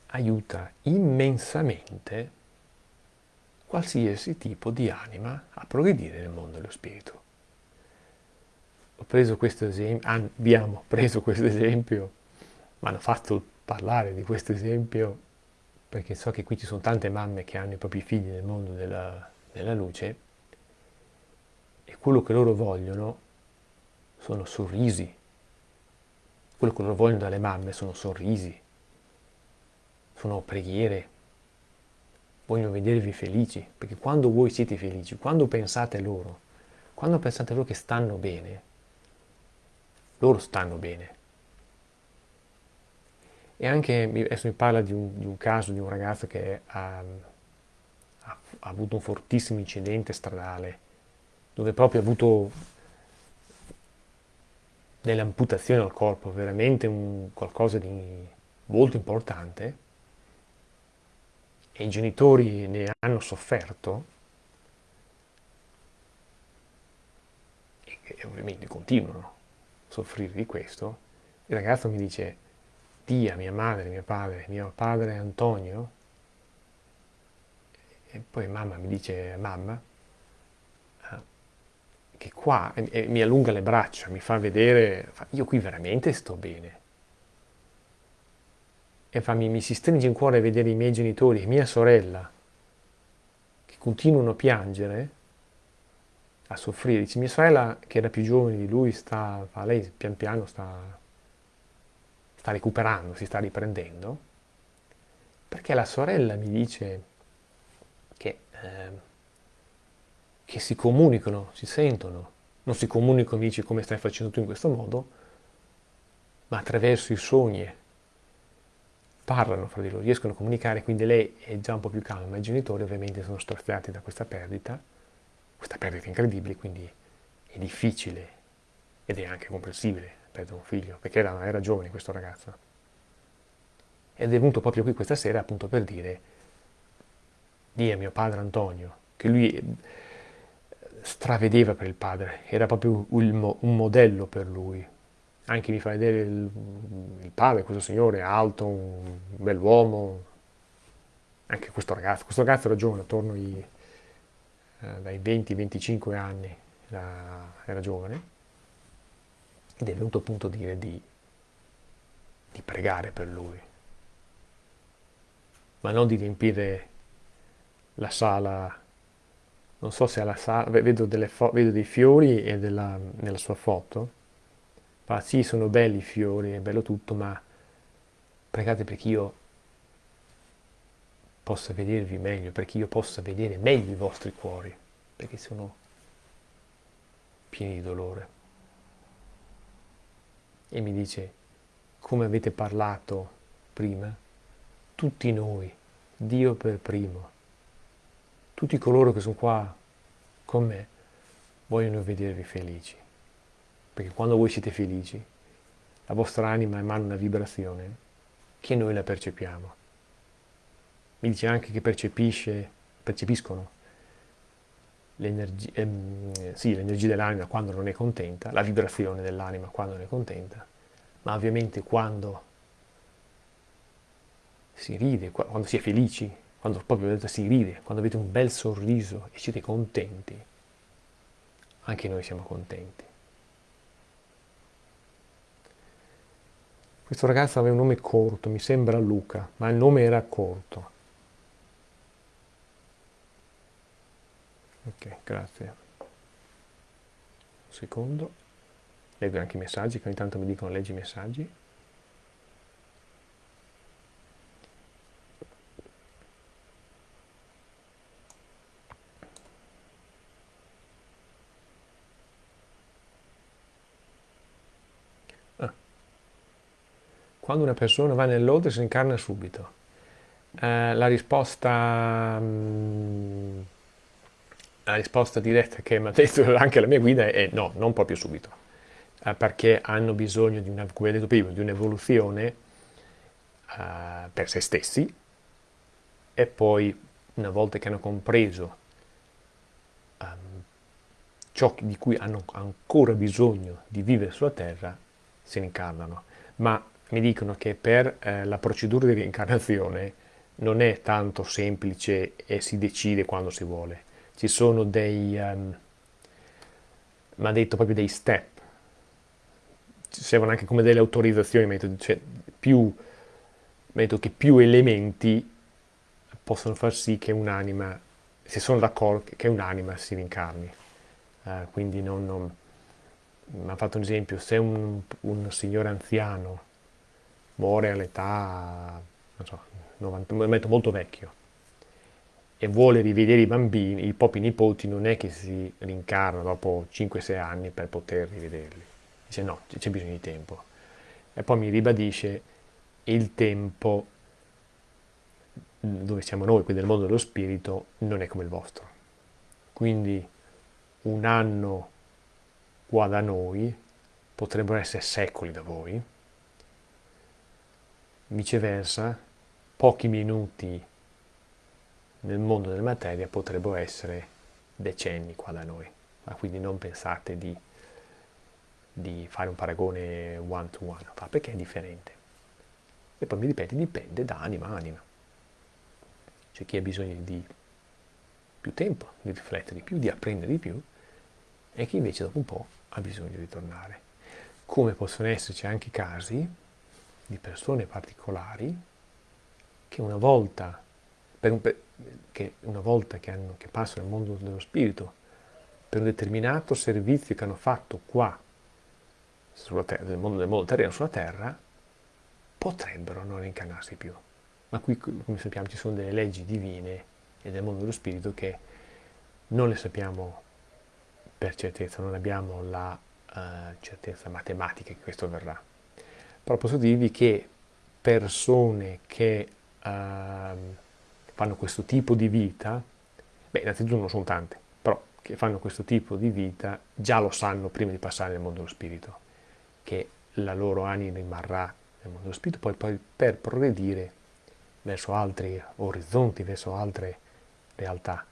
aiuta immensamente qualsiasi tipo di anima a progredire nel mondo dello spirito. Ho preso questo esempio, abbiamo preso questo esempio, mi hanno fatto parlare di questo esempio perché so che qui ci sono tante mamme che hanno i propri figli nel mondo della, della luce e quello che loro vogliono sono sorrisi. Quello che loro vogliono dalle mamme sono sorrisi, sono preghiere, vogliono vedervi felici, perché quando voi siete felici, quando pensate loro, quando pensate loro che stanno bene, loro stanno bene. E anche, adesso mi parla di un, di un caso di un ragazzo che ha, ha, ha, avuto un fortissimo incidente stradale, dove proprio ha avuto delle amputazioni al corpo, veramente un, qualcosa di molto importante, e i genitori ne hanno sofferto, e, ovviamente continuano a soffrire di questo, il ragazzo mi dice tia, mia madre, mio padre, mio padre Antonio, e poi mamma mi dice, mamma, che qua, e, e mi allunga le braccia, mi fa vedere, fa, io qui veramente sto bene. E fa, mi, mi si stringe in cuore vedere i miei genitori e mia sorella, che continuano a piangere, a soffrire. Dice, mia sorella, che era più giovane di lui, sta, fa, lei pian piano sta sta recuperando, si sta riprendendo, perché la sorella mi dice che, eh, che si comunicano, si sentono, non si comunicano, mi dice come stai facendo tu in questo modo, ma attraverso i sogni parlano fra di loro, riescono a comunicare, quindi lei è già un po' più calma, ma i genitori ovviamente sono straziati da questa perdita, questa perdita incredibile, quindi è difficile ed è anche comprensibile perdere un figlio, perché era, era giovane questo ragazzo. Ed è venuto proprio qui questa sera appunto per dire, di a mio padre Antonio, che lui stravedeva per il padre, era proprio un, modello per lui. Anche mi fa vedere il, il padre, questo signore, alto, un bell'uomo, anche questo ragazzo. Questo ragazzo era giovane, attorno ai, eh, dai 20-25 anni, era, era giovane ed è venuto appunto a dire di, di pregare per lui, ma non di riempire la sala, non so se alla sala, vedo, vedo dei fiori e della, nella sua foto, fa sì sono belli i fiori, è bello tutto, ma pregate perché io possa vedervi meglio, perché io possa vedere meglio i vostri cuori, perché sono pieni di dolore. E mi dice, come avete parlato prima, tutti noi, Dio per primo, tutti coloro che sono qua con me, vogliono vedervi felici. Perché quando voi siete felici, la vostra anima emana una vibrazione che noi la percepiamo. Mi dice anche che percepiscono l'energia, ehm, sì, l'energia dell'anima quando non è contenta, la vibrazione dell'anima quando non è contenta, ma ovviamente quando si ride, quando si è felici, quando proprio si ride, quando avete un bel sorriso e siete contenti, anche noi siamo contenti. Questo ragazzo aveva un nome corto, mi sembra Luca, ma il nome era corto. ok grazie un secondo leggo anche i messaggi che ogni tanto mi dicono leggi i messaggi quando una persona va nell'oltre si incarna subito. Eh, la risposta... Mm, la risposta diretta che mi ha detto anche la mia guida è no, non proprio subito, eh, perché hanno bisogno di una, come detto prima, di un'evoluzione eh, per se stessi e poi una volta che hanno compreso um, ciò di cui hanno ancora bisogno di vivere sulla Terra, ne incarnano. Ma mi dicono che per eh, la procedura di reincarnazione non è tanto semplice e si decide quando si vuole. Ci sono dei, um, mi ha detto proprio dei step, ci servono anche come delle autorizzazioni, cioè più, che più elementi possono far sì che un'anima, se sono d'accordo, che un'anima si rincarni. Uh, quindi non, non mi ha fatto un esempio, se un, un signore anziano muore all'età, non so, 90, metto molto vecchio, e vuole rivedere i bambini, i propri nipoti, non è che si rincarna dopo 5-6 anni per poter rivederli. Dice no, c'è bisogno di tempo. E poi mi ribadisce il tempo dove siamo noi, qui del mondo dello spirito, non è come il vostro. Quindi un anno qua da noi potrebbero essere secoli da voi, viceversa pochi minuti nel mondo della materia potrebbero essere decenni qua da noi, ma quindi non pensate di, di fare un paragone one to one, perché è differente. E poi mi ripete, dipende da anima a anima. C'è chi ha bisogno di più tempo, di riflettere di più, di apprendere di più, e chi invece dopo un po' ha bisogno di tornare. Come possono esserci anche casi di persone particolari che una volta, un, che, una volta che, hanno, che passano nel mondo dello spirito, per un determinato servizio che hanno fatto qua, terra, nel mondo, nel mondo terreno sulla terra, potrebbero non incarnarsi più. Ma qui, come sappiamo, ci sono delle leggi divine e del mondo dello spirito che non le sappiamo per certezza, non abbiamo la uh, certezza matematica che questo avverrà. Però posso dirvi che persone che uh, fanno questo tipo di vita, beh, innanzitutto non sono tante, però che fanno questo tipo di vita già lo sanno prima di passare nel mondo dello spirito, che la loro anima rimarrà nel mondo dello spirito, poi, poi per progredire verso altri orizzonti, verso altre realtà.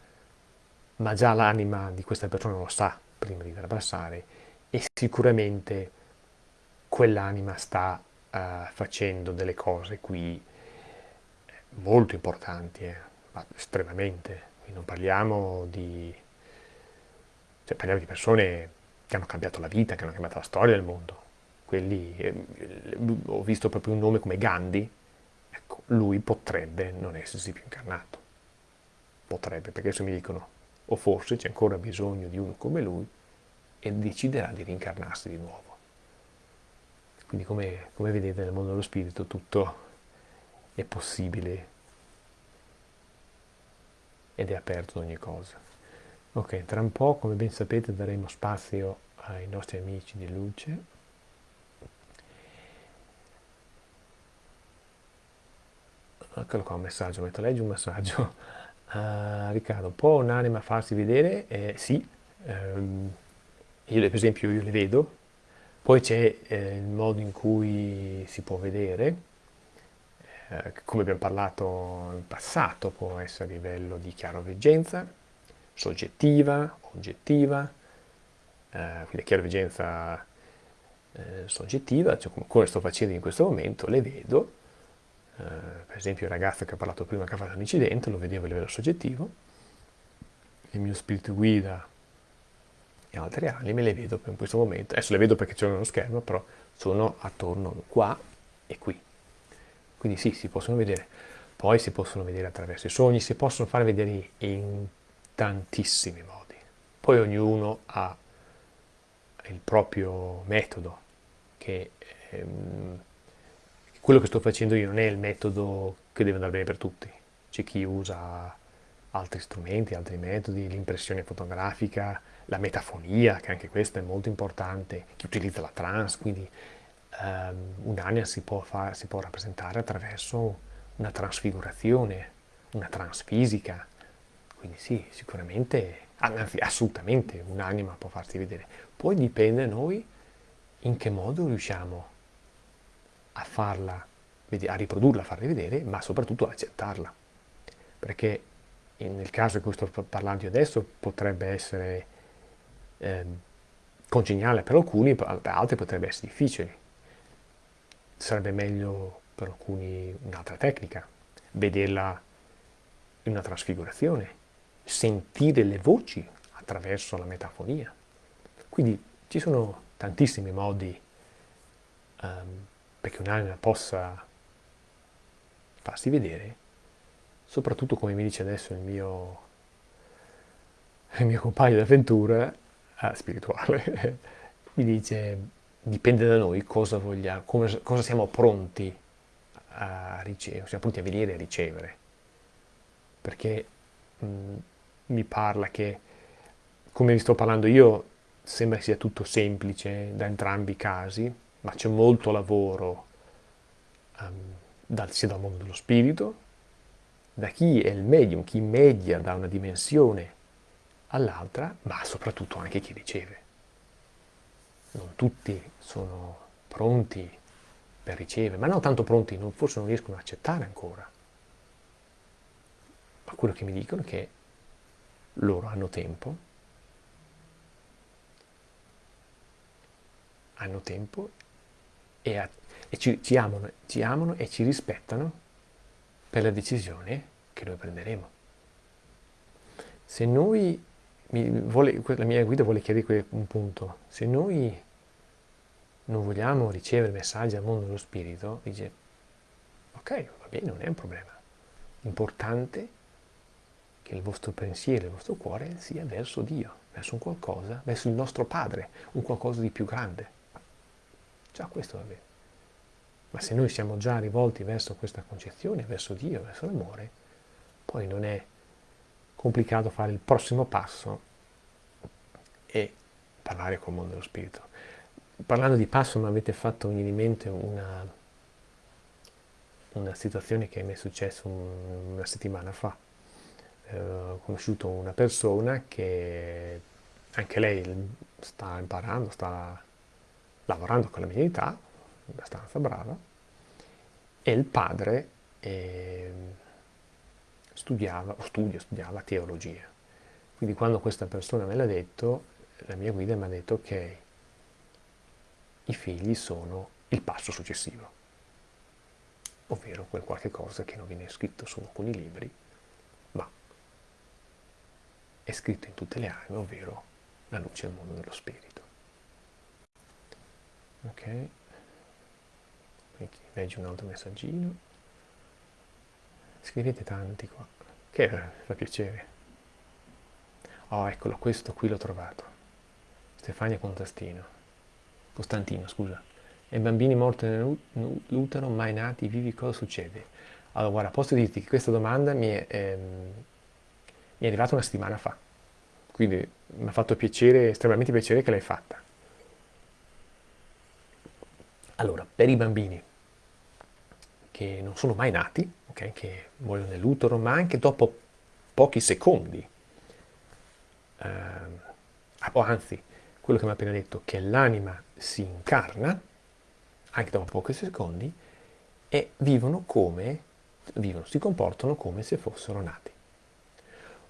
Ma già l'anima di questa persona lo sa prima di trapassare e sicuramente quell'anima sta uh, facendo delle cose qui molto importanti, eh, estremamente. Qui non parliamo di... Cioè, parliamo di persone che hanno cambiato la vita, che hanno cambiato la storia del mondo. Quelli, eh, ho visto proprio un nome come Gandhi, ecco, lui potrebbe non essersi più incarnato. Potrebbe, perché adesso mi dicono, o forse c'è ancora bisogno di uno come lui e deciderà di rincarnarsi di nuovo. Quindi come, come vedete nel mondo dello spirito tutto è possibile ed è aperto ad ogni cosa. Ok, tra un po', come ben sapete, daremo spazio ai nostri amici di luce. Eccolo qua un messaggio, metto leggi un messaggio. Uh, Riccardo, può un'anima farsi vedere? Eh, sì, um, io per esempio io le vedo, poi c'è eh, il modo in cui si può vedere, eh, come abbiamo parlato in passato, può essere a livello di chiaroveggenza, soggettiva, oggettiva, eh, quindi chiaroveggenza eh, soggettiva, cioè come sto facendo in questo momento, le vedo, eh, per esempio il ragazzo che ha parlato prima che ha fatto un incidente, lo vedevo a livello soggettivo, il mio spirito guida e altre anime le vedo in questo momento, adesso le vedo perché c'è uno schermo, però sono attorno qua e qui. Quindi sì, si possono vedere. Poi si possono vedere attraverso i sogni, si possono far vedere in tantissimi modi. Poi ognuno ha il proprio metodo, che ehm, quello che sto facendo io non è il metodo che deve andare bene per tutti. C'è chi usa altri strumenti, altri metodi, l'impressione fotografica, la metafonia, che anche questa è molto importante, chi utilizza la trance, quindi um, un'anima si si può rappresentare attraverso una trasfigurazione, una transfisica, quindi sì, sicuramente, anzi assolutamente un'anima può farsi vedere. Poi dipende da noi in che modo riusciamo a farla, a riprodurla, a farla vedere, ma soprattutto ad accettarla. Perché nel caso in cui sto parlando io adesso potrebbe essere eh, congeniale per alcuni, per altri potrebbe essere difficile. Sarebbe meglio per alcuni un'altra tecnica, vederla in una trasfigurazione, sentire le voci attraverso la metafonia. Quindi ci sono tantissimi modi um, perché un'anima possa farsi vedere, soprattutto come mi dice adesso il mio, il mio compagno d'avventura eh, spirituale, mi dice dipende da noi cosa vogliamo, come, cosa siamo pronti a ricevere, siamo pronti a venire a ricevere. Perché mh, mi parla che, come vi sto parlando io, sembra sia tutto semplice da entrambi i casi, ma c'è molto lavoro um, dal, sia dal mondo dello spirito, da chi è il medium, chi media da una dimensione all'altra, ma soprattutto anche chi riceve. Non tutti sono pronti per ricevere, ma non tanto pronti, non, forse non riescono ad accettare ancora. Ma quello che mi dicono è che loro hanno tempo, hanno tempo e, a, e ci, ci, amano, ci amano e ci rispettano per la decisione che noi prenderemo. Se noi, vuole, la mia guida vuole chiarire un punto, se noi non vogliamo ricevere messaggi dal mondo dello spirito, dice, ok, va bene, non è un problema. L'importante che il vostro pensiero, il vostro cuore sia verso Dio, verso un qualcosa, verso il nostro Padre, un qualcosa di più grande. Già questo va bene. Ma se noi siamo già rivolti verso questa concezione, verso Dio, verso l'amore, poi non è complicato fare il prossimo passo e parlare col mondo dello spirito parlando di passo mi avete fatto venire in mente una, una situazione che mi è successa un, una settimana fa. Eh, ho conosciuto una persona che anche lei sta imparando, sta lavorando con la mia età, abbastanza brava, e il padre eh, studiava, o studia, studiava teologia. Quindi quando questa persona me l'ha detto, la mia guida mi ha detto ok, i figli sono il passo successivo, ovvero quel qualche cosa che non viene scritto su alcuni libri, ma è scritto in tutte le anime, ovvero la luce del mondo dello spirito. Ok? Qui leggi un altro messaggino. Scrivete tanti qua, che fa piacere. Oh, eccolo, questo qui l'ho trovato. Stefania Contastino. Costantino, scusa. E bambini morti nell'utero, mai nati, vivi, cosa succede? Allora, guarda, posso dirti che questa domanda mi è, ehm, mi è arrivata una settimana fa, quindi mi ha fatto piacere, estremamente piacere che l'hai fatta. Allora, per i bambini che non sono mai nati, okay, che muoiono nell'utero, ma anche dopo pochi secondi, ehm, o anzi, quello che mi ha appena detto, che l'anima si incarna, anche dopo pochi secondi, e vivono come, vivono, si comportano come se fossero nati.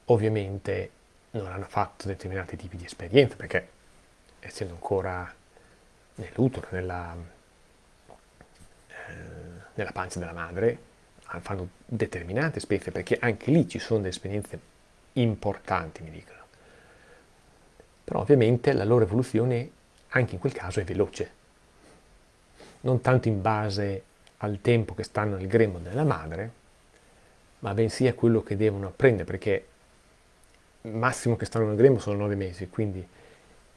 Ovviamente non hanno fatto determinati tipi di esperienze, perché essendo ancora nell'utero, nella, eh, nella pancia della madre, fanno determinate esperienze, perché anche lì ci sono delle esperienze importanti, mi dicono. Però ovviamente la loro evoluzione anche in quel caso è veloce. Non tanto in base al tempo che stanno nel grembo della madre, ma bensì a quello che devono apprendere, perché il massimo che stanno nel grembo sono nove mesi, quindi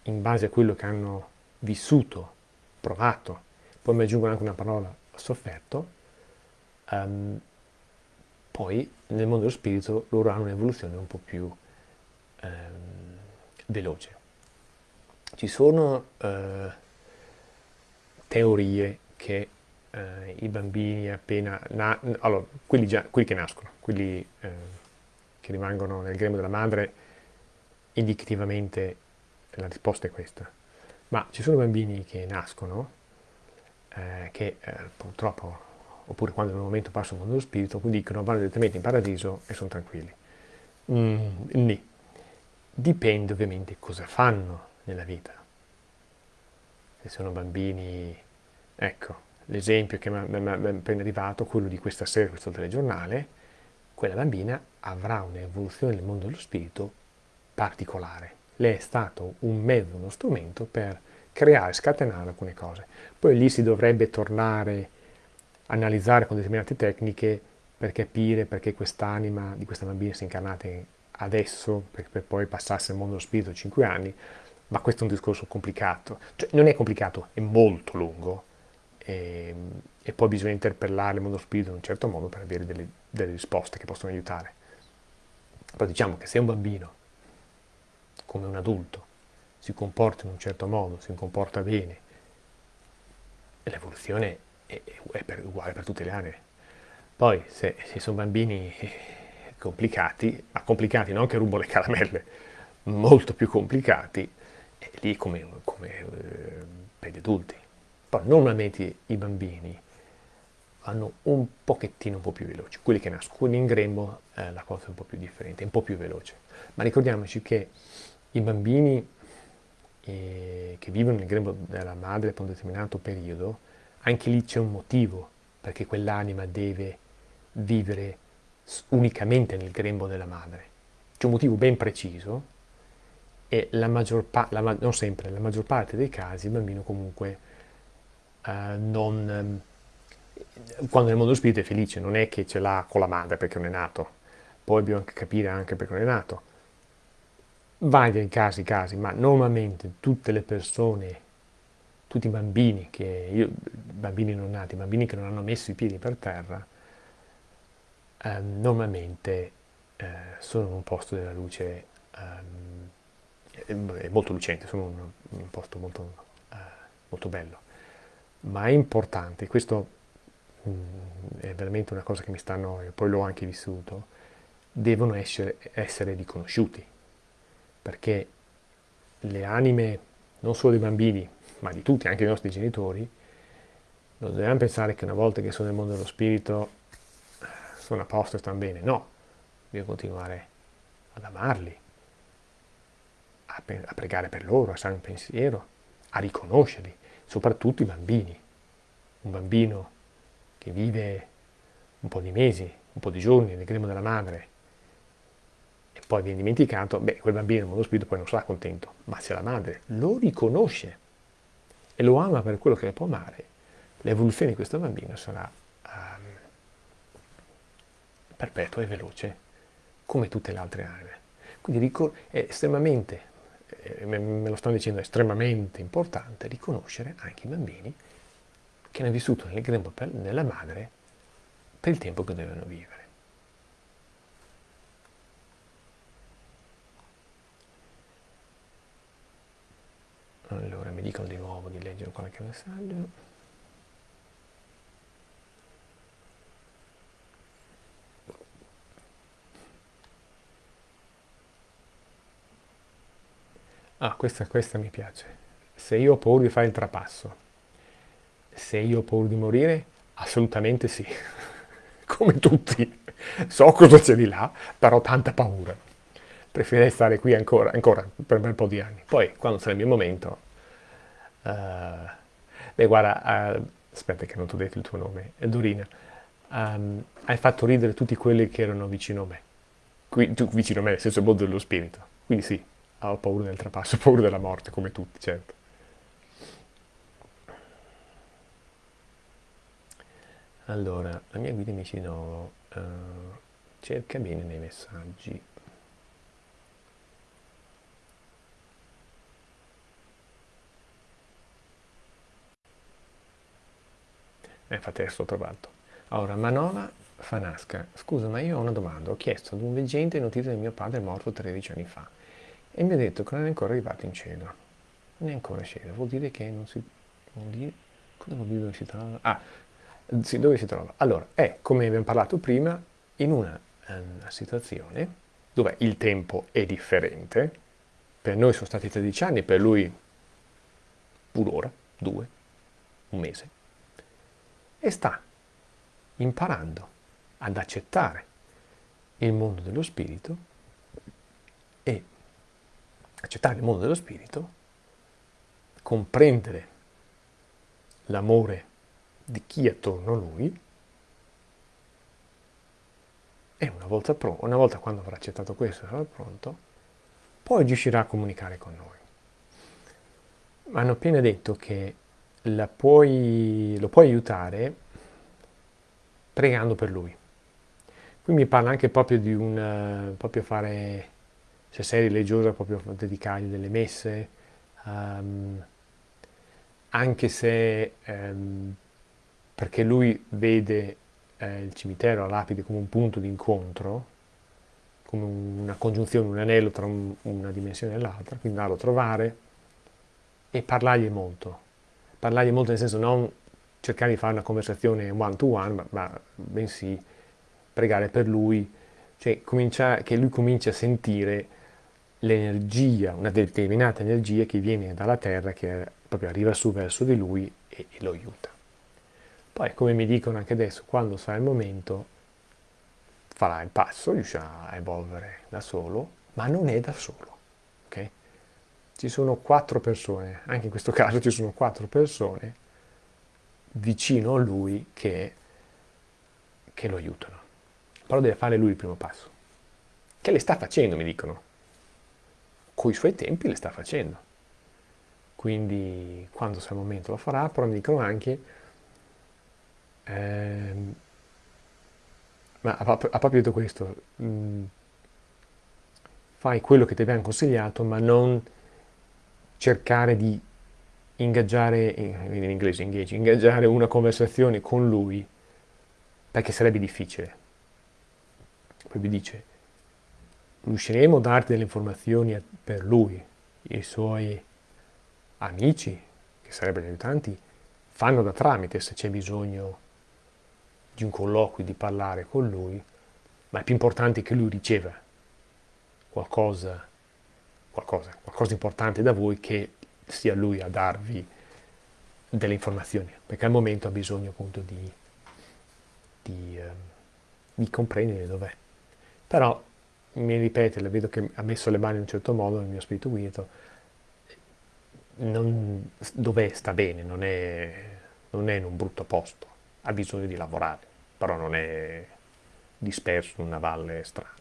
in base a quello che hanno vissuto, provato, poi mi aggiungo anche una parola, sofferto, um, poi nel mondo dello spirito loro hanno un'evoluzione un po' più um, veloce ci sono eh, teorie che eh, i bambini appena... Na- allora, quelli, quelli, che nascono, quelli eh, che rimangono nel grembo della madre, indicativamente la risposta è questa. Ma ci sono bambini che nascono, che purtroppo, oppure quando un momento passano il mondo dello spirito, dicono vanno direttamente in paradiso e sono tranquilli. Mm, nì. Dipende ovviamente cosa fanno nella vita. Se sono bambini, ecco, l'esempio che mi è appena arrivato, quello di questa sera, questo telegiornale, quella bambina avrà un'evoluzione nel mondo dello spirito particolare. Lei è stato un mezzo, uno strumento per creare, scatenare alcune cose. Poi lì si dovrebbe tornare analizzare con determinate tecniche per capire perché quest'anima di questa bambina si è incarnata adesso, per, per poi passarsi al mondo dello spirito 5 anni, ma questo è un discorso complicato. Cioè, non è complicato, è molto lungo, e, ehm, e, poi bisogna interpellare il mondo spirito in un certo modo per avere delle, delle risposte che possono aiutare. Però diciamo che se un bambino, come un adulto, si comporta in un certo modo, si comporta bene, l'evoluzione è, è per, uguale per tutte le aree. Poi se, se sono bambini complicati, ma complicati non che rubo le caramelle, molto più complicati, è lì come, come eh, per gli adulti. Poi normalmente i bambini vanno un pochettino un po' più veloci, quelli che nascono in grembo eh, la cosa è un po' più differente, un po' più veloce. Ma ricordiamoci che i bambini eh, che vivono nel grembo della madre per un determinato periodo, anche lì c'è un motivo perché quell'anima deve vivere unicamente nel grembo della madre. C'è un motivo ben preciso e la maggior parte, non sempre, la maggior parte dei casi il bambino comunque eh, non, ehm, quando nel mondo spirito è felice, non è che ce l'ha con la madre perché non è nato, poi dobbiamo anche capire anche perché non è nato. Vari casi, casi, ma normalmente tutte le persone, tutti i bambini, che io, bambini non nati, bambini che non hanno messo i piedi per terra, eh, normalmente eh, sono in un posto della luce eh, molto lucente, sono in un, posto molto, eh, molto bello. Ma è importante, questo mh, mm, è veramente una cosa che mi stanno, e poi l'ho anche vissuto, devono essere, essere riconosciuti, perché le anime, non solo dei bambini, ma di tutti, anche dei nostri genitori, non dobbiamo pensare che una volta che sono nel mondo dello spirito sono a posto e stanno bene, no, devo continuare ad amarli, a, a pregare per loro, a stare in pensiero, a riconoscerli, soprattutto i bambini. Un bambino che vive un po' di mesi, un po' di giorni nel grembo della madre e poi viene dimenticato, beh, quel bambino nel mondo spirito poi non sarà contento, ma se la madre lo riconosce e lo ama per quello che può amare, l'evoluzione di questo bambino sarà um, perpetua e veloce, come tutte le altre anime. Quindi è estremamente eh, me lo stanno dicendo, è estremamente importante riconoscere anche i bambini che hanno vissuto nel grembo della madre per il tempo che devono vivere. Allora, mi dicono di nuovo di leggere qualche messaggio. Ah, questa, questa mi piace. Se io ho paura di fare il trapasso, se io ho paura di morire, assolutamente sì. Come tutti. So cosa c'è di là, però tanta paura. Preferirei stare qui ancora, ancora per un bel po' di anni. Poi, quando sarà il mio momento... Uh, beh, guarda, uh, aspetta che non ti ho detto il tuo nome, Dorina. Um, hai fatto ridere tutti quelli che erano vicino a me. Qui, tu, vicino a me, nel senso mondo dello spirito. Quindi sì, ho paura del trapasso, ho paura della morte, come tutti, certo. Allora, la mia guida mi dice no, uh, cerca bene nei messaggi. Infatti adesso l'ho trovato. Allora, Manova Fanasca, scusa ma io ho una domanda, ho chiesto ad un veggente notizie del mio padre morto 13 anni fa e mi ha detto che non è ancora arrivato in cielo. Non è ancora cielo, vuol dire che non si... Vuol dire, dove si trova? Ah, sì, dove si trova? Allora, è, come abbiamo parlato prima, in una, una situazione dove il tempo è differente, per noi sono stati 13 anni, per lui un'ora, due, un mese, e sta imparando ad accettare il mondo dello spirito e accettare il mondo dello spirito, comprendere l'amore di chi è attorno a lui e una volta, una volta quando avrà accettato questo e sarà pronto, poi riuscirà a comunicare con noi. Ma hanno appena detto che puoi, lo puoi aiutare pregando per lui. Qui mi parla anche proprio di un, proprio fare, se sei religiosa, proprio dedicargli delle messe, um, anche se, um, perché lui vede eh, il cimitero, la lapide come un punto di incontro, come una congiunzione, un anello tra un, una dimensione e l'altra, quindi andarlo a trovare e parlargli molto. Parlargli molto nel senso non cercare di fare una conversazione one to one, ma, ma bensì pregare per lui, cioè comincia, che lui cominci a sentire l'energia, una determinata energia che viene dalla terra, che proprio arriva su verso di lui e, e lo aiuta. Poi, come mi dicono anche adesso, quando sarà il momento, farà il passo, riuscirà a evolvere da solo, ma non è da solo. Okay? Ci sono quattro persone, anche in questo caso ci sono quattro persone vicino a lui che, che lo aiutano. Però deve fare lui il primo passo. Che le sta facendo, mi dicono. Con i suoi tempi le sta facendo. Quindi quando sarà il momento lo farà, però mi dicono anche, ehm, ma ha, proprio detto questo, mh, mm, fai quello che ti abbiamo consigliato, ma non cercare di ingaggiare, in inglese engage, ingaggiare una conversazione con lui, perché sarebbe difficile. Poi vi dice, riusciremo a darti delle informazioni per lui, i suoi amici, che sarebbero gli aiutanti, fanno da tramite se c'è bisogno di un colloquio, di parlare con lui, ma è più importante che lui riceva qualcosa, qualcosa, qualcosa importante da voi che sia lui a darvi delle informazioni, perché al momento ha bisogno appunto di, di, eh, di comprendere dov'è. Però mi ripete, vedo che ha messo le mani in un certo modo nel mio spirito guido, dov'è sta bene, non è, non è in un brutto posto, ha bisogno di lavorare, però non è disperso in una valle strana.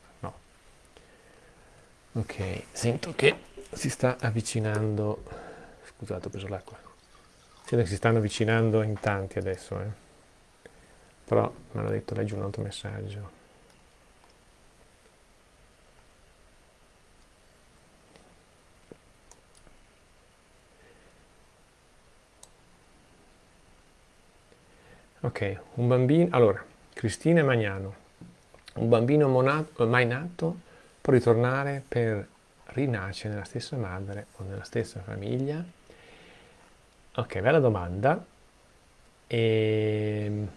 Ok, sento che si sta avvicinando, scusate ho preso l'acqua, sento che si stanno avvicinando in tanti adesso, eh. però mi hanno detto leggi un altro messaggio. Ok, un bambino, allora, Cristina Magnano, un bambino mai nato può ritornare per rinascere nella stessa madre o nella stessa famiglia? Ok, bella domanda. E... Ehm,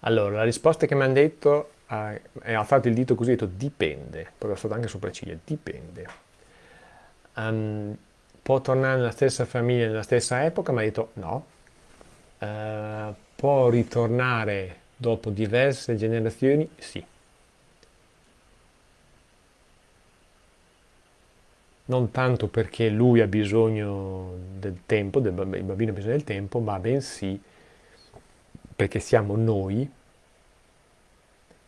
allora, la risposta che mi hanno detto eh, è alzato il dito così, ho detto dipende, poi è stato anche sopra ciglia, dipende. Um, può tornare nella stessa famiglia, nella stessa epoca, ma ha detto no, eh, può ritornare dopo diverse generazioni? Sì. Non tanto perché lui ha bisogno del tempo, del bambino, il bambino ha bisogno del tempo, ma bensì perché siamo noi,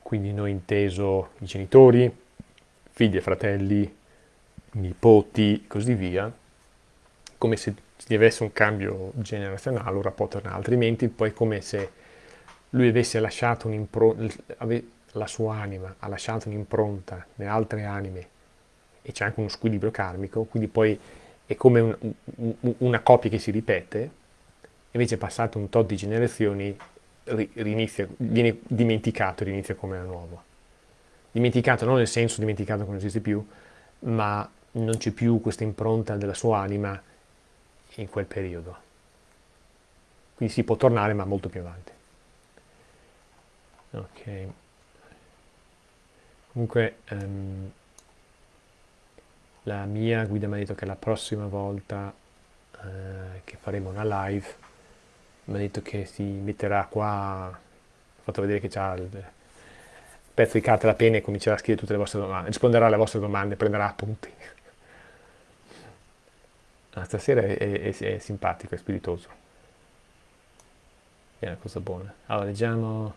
quindi noi inteso i genitori, figli e fratelli, nipoti, così via, come se deve essere un cambio generazionale, un rapporto altrimenti poi come se lui avesse lasciato un'impronta, la sua anima ha lasciato un'impronta nelle altre anime e c'è anche uno squilibrio karmico, quindi poi è come un, un, una coppia che si ripete, invece passato un tot di generazioni rinizia, viene dimenticato e rinizia come da nuovo. Dimenticato non nel senso dimenticato che non esiste più, ma non c'è più questa impronta della sua anima in quel periodo. Quindi si può tornare ma molto più avanti. Ok. Comunque um, la mia guida mi ha detto che la prossima volta uh, che faremo una live mi ha detto che si metterà qua, ho fatto vedere che c'ha il pezzo di carta e la penna e comincerà a scrivere tutte le vostre domande, risponderà alle vostre domande, prenderà appunti. Ah, stasera è, è, è, simpatico, è spiritoso. È una cosa buona. Allora, leggiamo...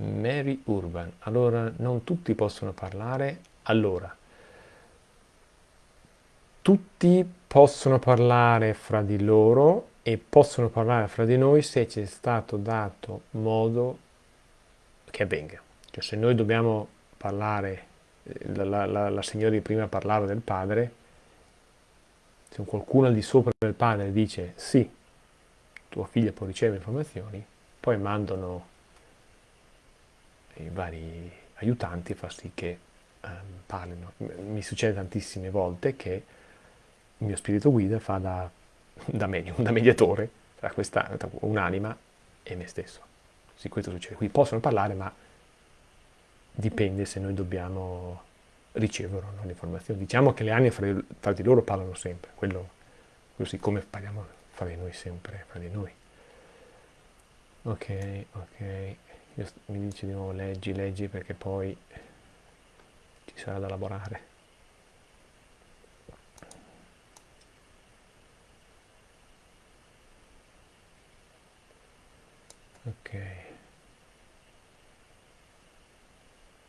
Mary Urban. Allora, non tutti possono parlare. Allora, tutti possono parlare fra di loro e possono parlare fra di noi se ci è stato dato modo che avvenga. Cioè se noi dobbiamo parlare, eh, la, la, la signora di prima parlava del padre, se qualcuno al di sopra del padre dice sì, tua figlia può ricevere informazioni, poi mandano i vari aiutanti a far sì che um, parlino. Mi succede tantissime volte che il mio spirito guida fa da, da medium, da mediatore tra, questa, tra un'anima e me stesso. Sì, questo succede. Qui possono parlare, ma dipende se noi dobbiamo ricevere o no l'informazione. Diciamo che le anime fra, fra, di loro parlano sempre, quello, così come parliamo fra di noi sempre, fra di noi. Ok, ok, mi dice di nuovo leggi, leggi perché poi ci sarà da lavorare. Ok.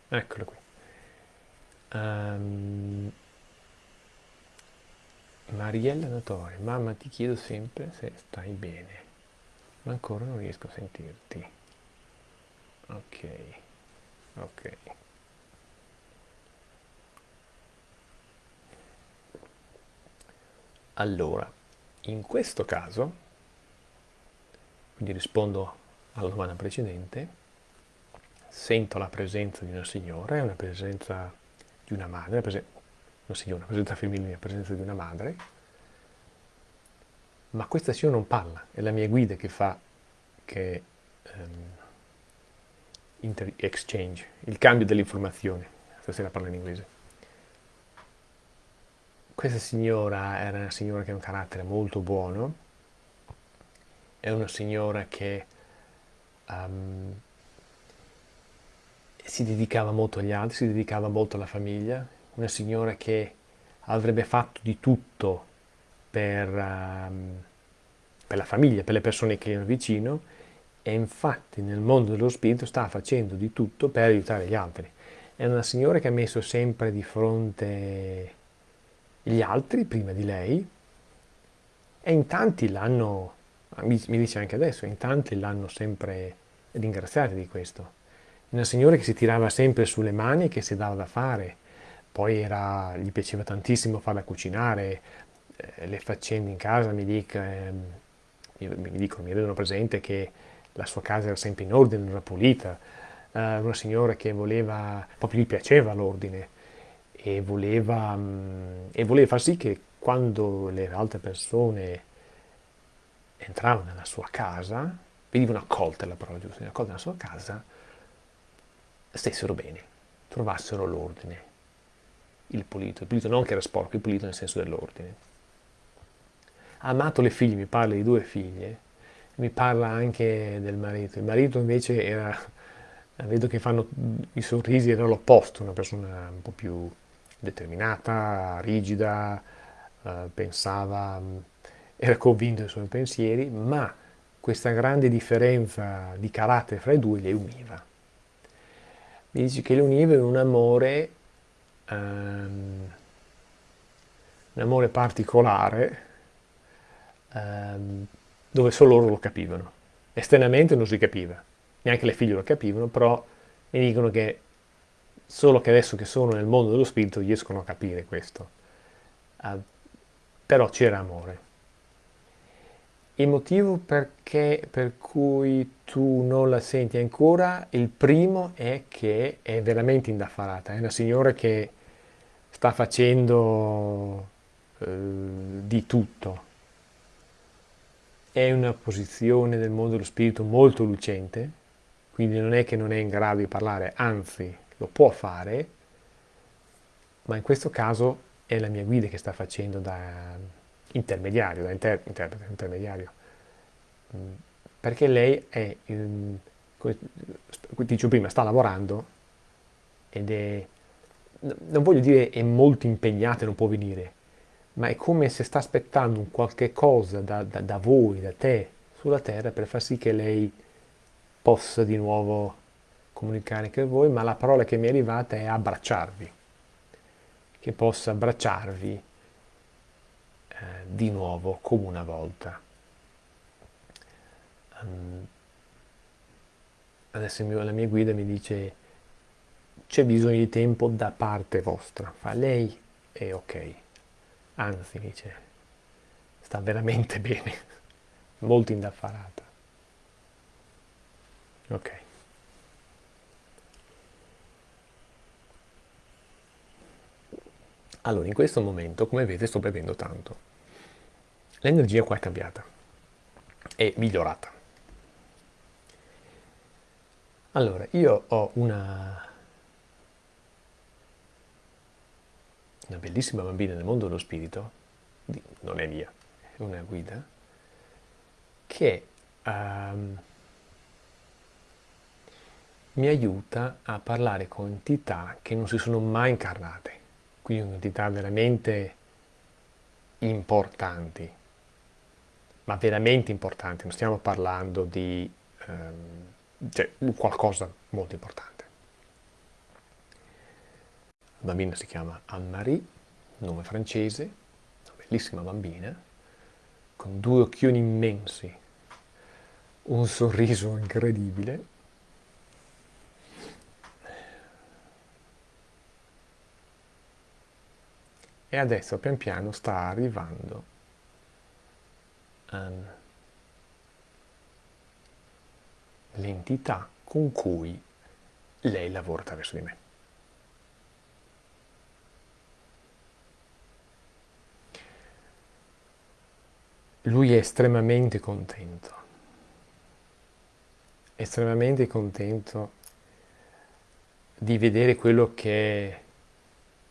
Eccolo qui. Um, Mariella Natore, mamma ti chiedo sempre se stai bene, ma ancora non riesco a sentirti. Ok, ok. Allora, in questo caso, quindi rispondo alla domanda precedente, sento la presenza di una signora, una presenza di una madre, una, presen una signora, una presenza femminile, la presenza di una madre, ma questa signora non parla, è la mia guida che fa, che um, exchange, il cambio dell'informazione, stasera parlo in inglese. Questa signora era una signora che ha un carattere molto buono, è una signora che um, si dedicava molto agli altri, si dedicava molto alla famiglia, una signora che avrebbe fatto di tutto per, um, per la famiglia, per le persone che erano vicino e infatti nel mondo dello spirito sta facendo di tutto per aiutare gli altri. È una signora che ha messo sempre di fronte gli altri prima di lei e in tanti l'hanno, mi, dice anche adesso, in tanti l'hanno sempre ringraziata di questo una signora che si tirava sempre sulle mani e che si dava da fare, poi era, gli piaceva tantissimo farla cucinare, eh, le faccende in casa mi, dic, eh, mi, dicono, mi rendono presente che la sua casa era sempre in ordine, era pulita, eh, una signora che voleva, proprio gli piaceva l'ordine e voleva, mm, e voleva far sì che quando le altre persone entravano nella sua casa, venivano accolte la parola giusta, accolte nella sua casa, stessero bene, trovassero l'ordine, il pulito, il pulito non che era sporco, il pulito nel senso dell'ordine. Ha amato le figlie, mi parla di due figlie, mi parla anche del marito. Il marito invece era, vedo che fanno i sorrisi, era l'opposto, una persona un po' più determinata, rigida, eh, pensava, era convinto dei suoi pensieri, ma questa grande differenza di carattere fra i due le univa mi dice che le univa in un amore, um, un amore particolare, um, dove solo loro lo capivano. Esternamente non si capiva, neanche le figlie lo capivano, però mi dicono che solo che adesso che sono nel mondo dello spirito riescono a capire questo. Uh, però c'era amore. Il motivo perché, per cui tu non la senti ancora, il primo è che è veramente indaffarata, è una signora che sta facendo eh, di tutto. È una posizione nel mondo dello spirito molto lucente, quindi non è che non è in grado di parlare, anzi lo può fare, ma in questo caso è la mia guida che sta facendo da intermediario, da inter, interprete, intermediario, mm, perché lei è, come dicevo prima, sta lavorando ed è, non voglio dire è molto impegnata e non può venire, ma è come se sta aspettando un qualche cosa da, da, da voi, da te, sulla terra per far sì che lei possa di nuovo comunicare con voi, ma la parola che mi è arrivata è abbracciarvi, che possa abbracciarvi eh, di nuovo come una volta. Um, adesso mio, la mia guida mi dice c'è bisogno di tempo da parte vostra, fa lei è ok, anzi dice sta veramente bene, molto indaffarata. Ok. Allora, in questo momento, come vedete, sto bevendo tanto. L'energia qua è cambiata, è migliorata. Allora, io ho una, una bellissima bambina nel mondo dello spirito, non è mia, è una guida, che um, mi aiuta a parlare con entità che non si sono mai incarnate, quindi entità veramente importanti, ma veramente importanti, non stiamo parlando di um, cioè, qualcosa molto importante. La bambina si chiama Anne-Marie, nome francese, una bellissima bambina, con due occhioni immensi, un sorriso incredibile, e adesso pian piano sta arrivando um, l'entità con cui lei lavora attraverso di me. Lui è estremamente contento, estremamente contento di vedere quello che,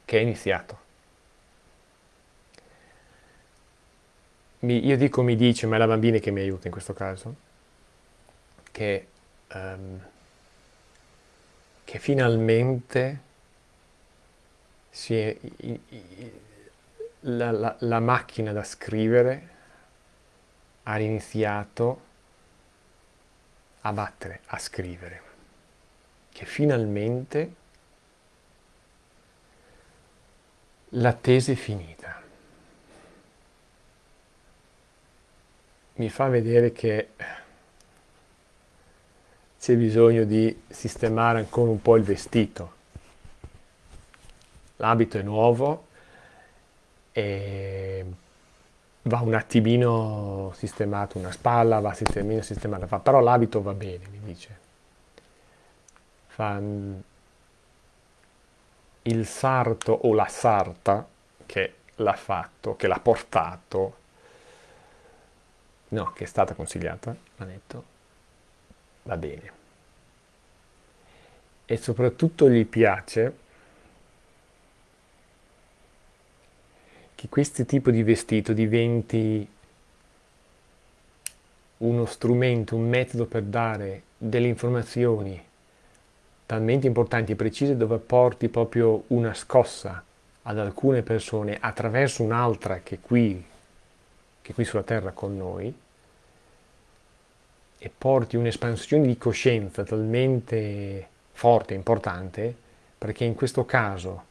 che è iniziato. mi, io dico mi dice, ma è la bambina che mi aiuta in questo caso, che, um, che finalmente è, la, la, la macchina da scrivere ha iniziato a battere, a scrivere, che finalmente l'attesa è finita. mi fa vedere che c'è bisogno di sistemare ancora un po' il vestito. L'abito è nuovo e va un attimino sistemato una spalla, va sistemino sistemata, fa, però l'abito va bene, mi dice. Fa il sarto o la sarta che l'ha fatto, che l'ha portato, no, che è stata consigliata, ha detto, va bene. E soprattutto gli piace che questo tipo di vestito diventi uno strumento, un metodo per dare delle informazioni talmente importanti e precise dove porti proprio una scossa ad alcune persone attraverso un'altra che qui che qui sulla Terra con noi, e porti un'espansione di coscienza talmente forte importante, perché in questo caso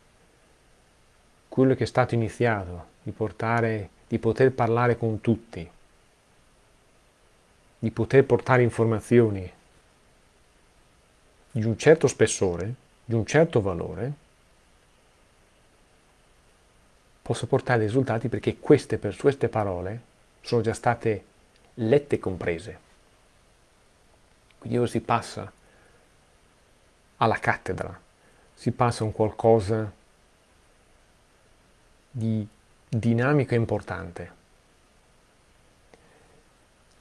quello che è stato iniziato, di, portare, di poter parlare con tutti, di poter portare informazioni di un certo spessore, di un certo valore, possa portare risultati perché queste, per queste parole sono già state lette e comprese. Quindi ora si passa alla cattedra, si passa a un qualcosa di dinamico e importante.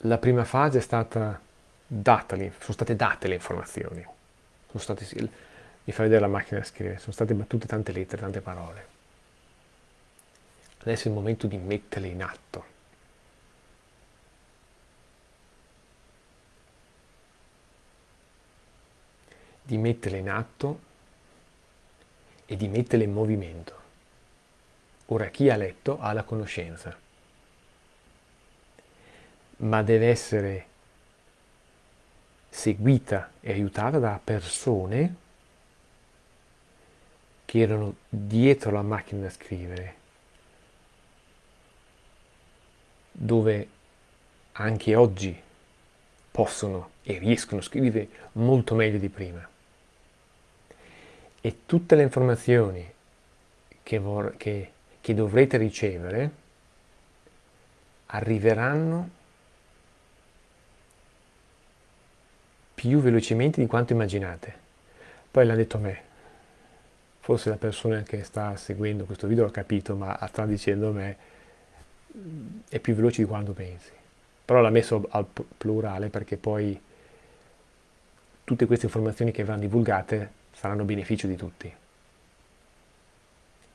La prima fase è stata data, sono state date le informazioni, state, mi fa vedere la macchina da scrivere, sono state battute tante lettere, tante parole. Adesso è il momento di metterle in atto. Di metterle in atto e di metterle in movimento. Ora chi ha letto ha la conoscenza, ma deve essere seguita e aiutata da persone che erano dietro la macchina da scrivere, dove anche oggi possono e riescono a scrivere molto meglio di prima. E tutte le informazioni che, che, che dovrete ricevere arriveranno più velocemente di quanto immaginate. Poi l'ha detto a me. Forse la persona che sta seguendo questo video ha capito, ma sta dicendo a me è più veloce di quanto pensi. Però l'ha messo al plurale perché poi tutte queste informazioni che verranno divulgate saranno a beneficio di tutti.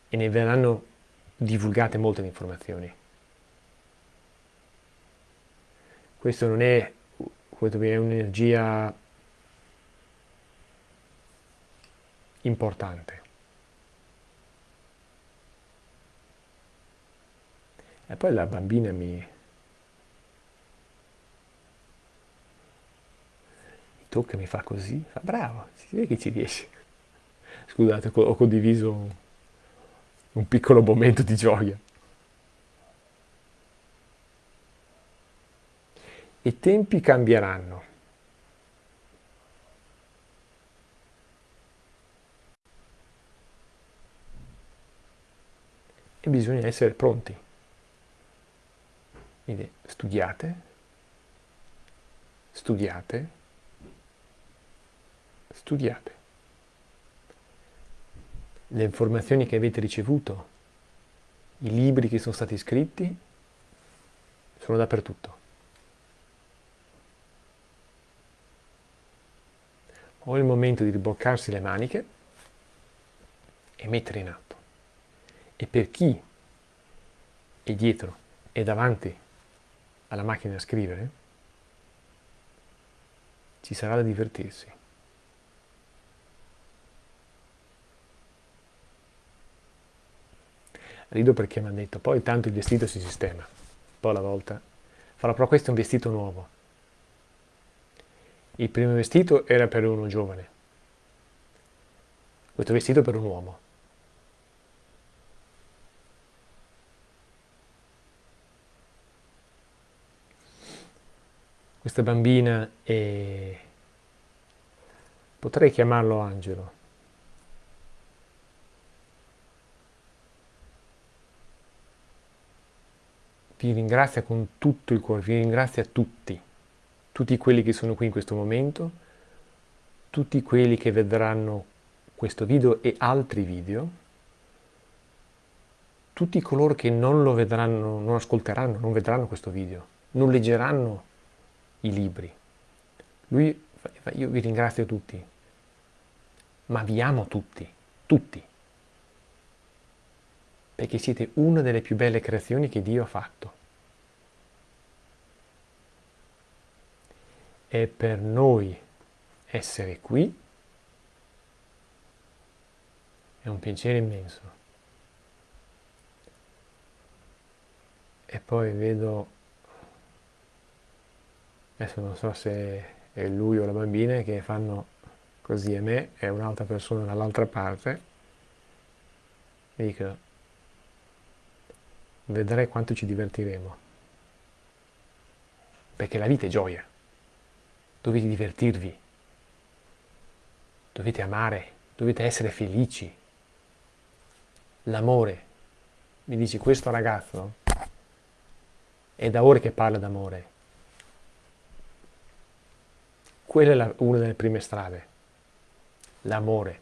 E ne verranno divulgate molte informazioni. Questo non è è un'energia importante. E poi la bambina mi, mi tocca, mi fa così, fa bravo, si vede che ci riesce. Scusate, ho condiviso un, piccolo momento di gioia. I tempi cambieranno. E bisogna essere pronti. Quindi studiate, studiate, studiate. Le informazioni che avete ricevuto, i libri che sono stati scritti, sono dappertutto. o è il momento di riboccarsi le maniche e mettere in atto. E per chi è dietro e davanti alla macchina da scrivere, ci sarà da divertirsi. Rido perché mi hanno detto, poi tanto il vestito si sistema, un po' alla volta. Farò però questo è un vestito nuovo, il primo vestito era per uno giovane. Questo vestito per un uomo. Questa bambina è... potrei chiamarlo angelo. Vi ringrazia con tutto il cuore, vi ringrazia tutti tutti quelli che sono qui in questo momento, tutti quelli che vedranno questo video e altri video, tutti coloro che non lo vedranno, non ascolteranno, non vedranno questo video, non leggeranno i libri. Lui, io vi ringrazio tutti, ma vi amo tutti, tutti, perché siete una delle più belle creazioni che Dio ha fatto. e per noi essere qui è un piacere immenso. E poi vedo, adesso non so se è lui o la bambina che fanno così a me e un'altra persona dall'altra parte, dico, vedrai quanto ci divertiremo. Perché la vita è gioia dovete divertirvi, dovete amare, dovete essere felici. L'amore, mi dice questo ragazzo, è da ore che parla d'amore. Quella è la, una delle prime strade, l'amore.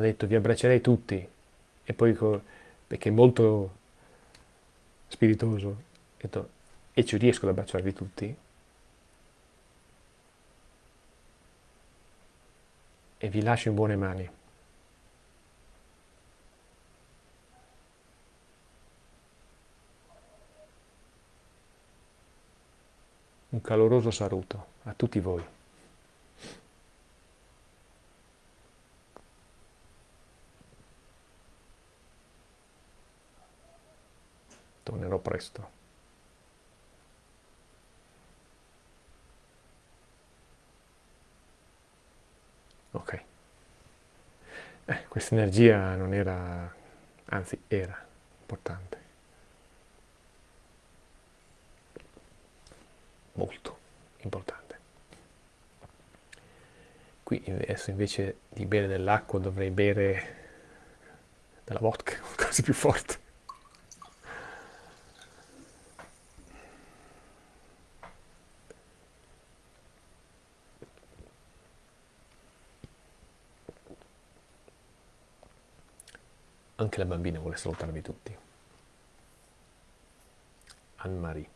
Ha detto vi abbraccerei tutti. E poi perché è molto spiritoso. Ha detto e ci riesco ad abbracciarvi tutti. E vi lascio in buone mani. Un caloroso saluto a tutti voi. Tornerò presto. Ok. Eh, questa energia non era, anzi era importante. molto importante. Qui adesso invece di bere dell'acqua dovrei bere della vodka, quasi più forte. Anche la bambina vuole salutarvi tutti. Anne-Marie.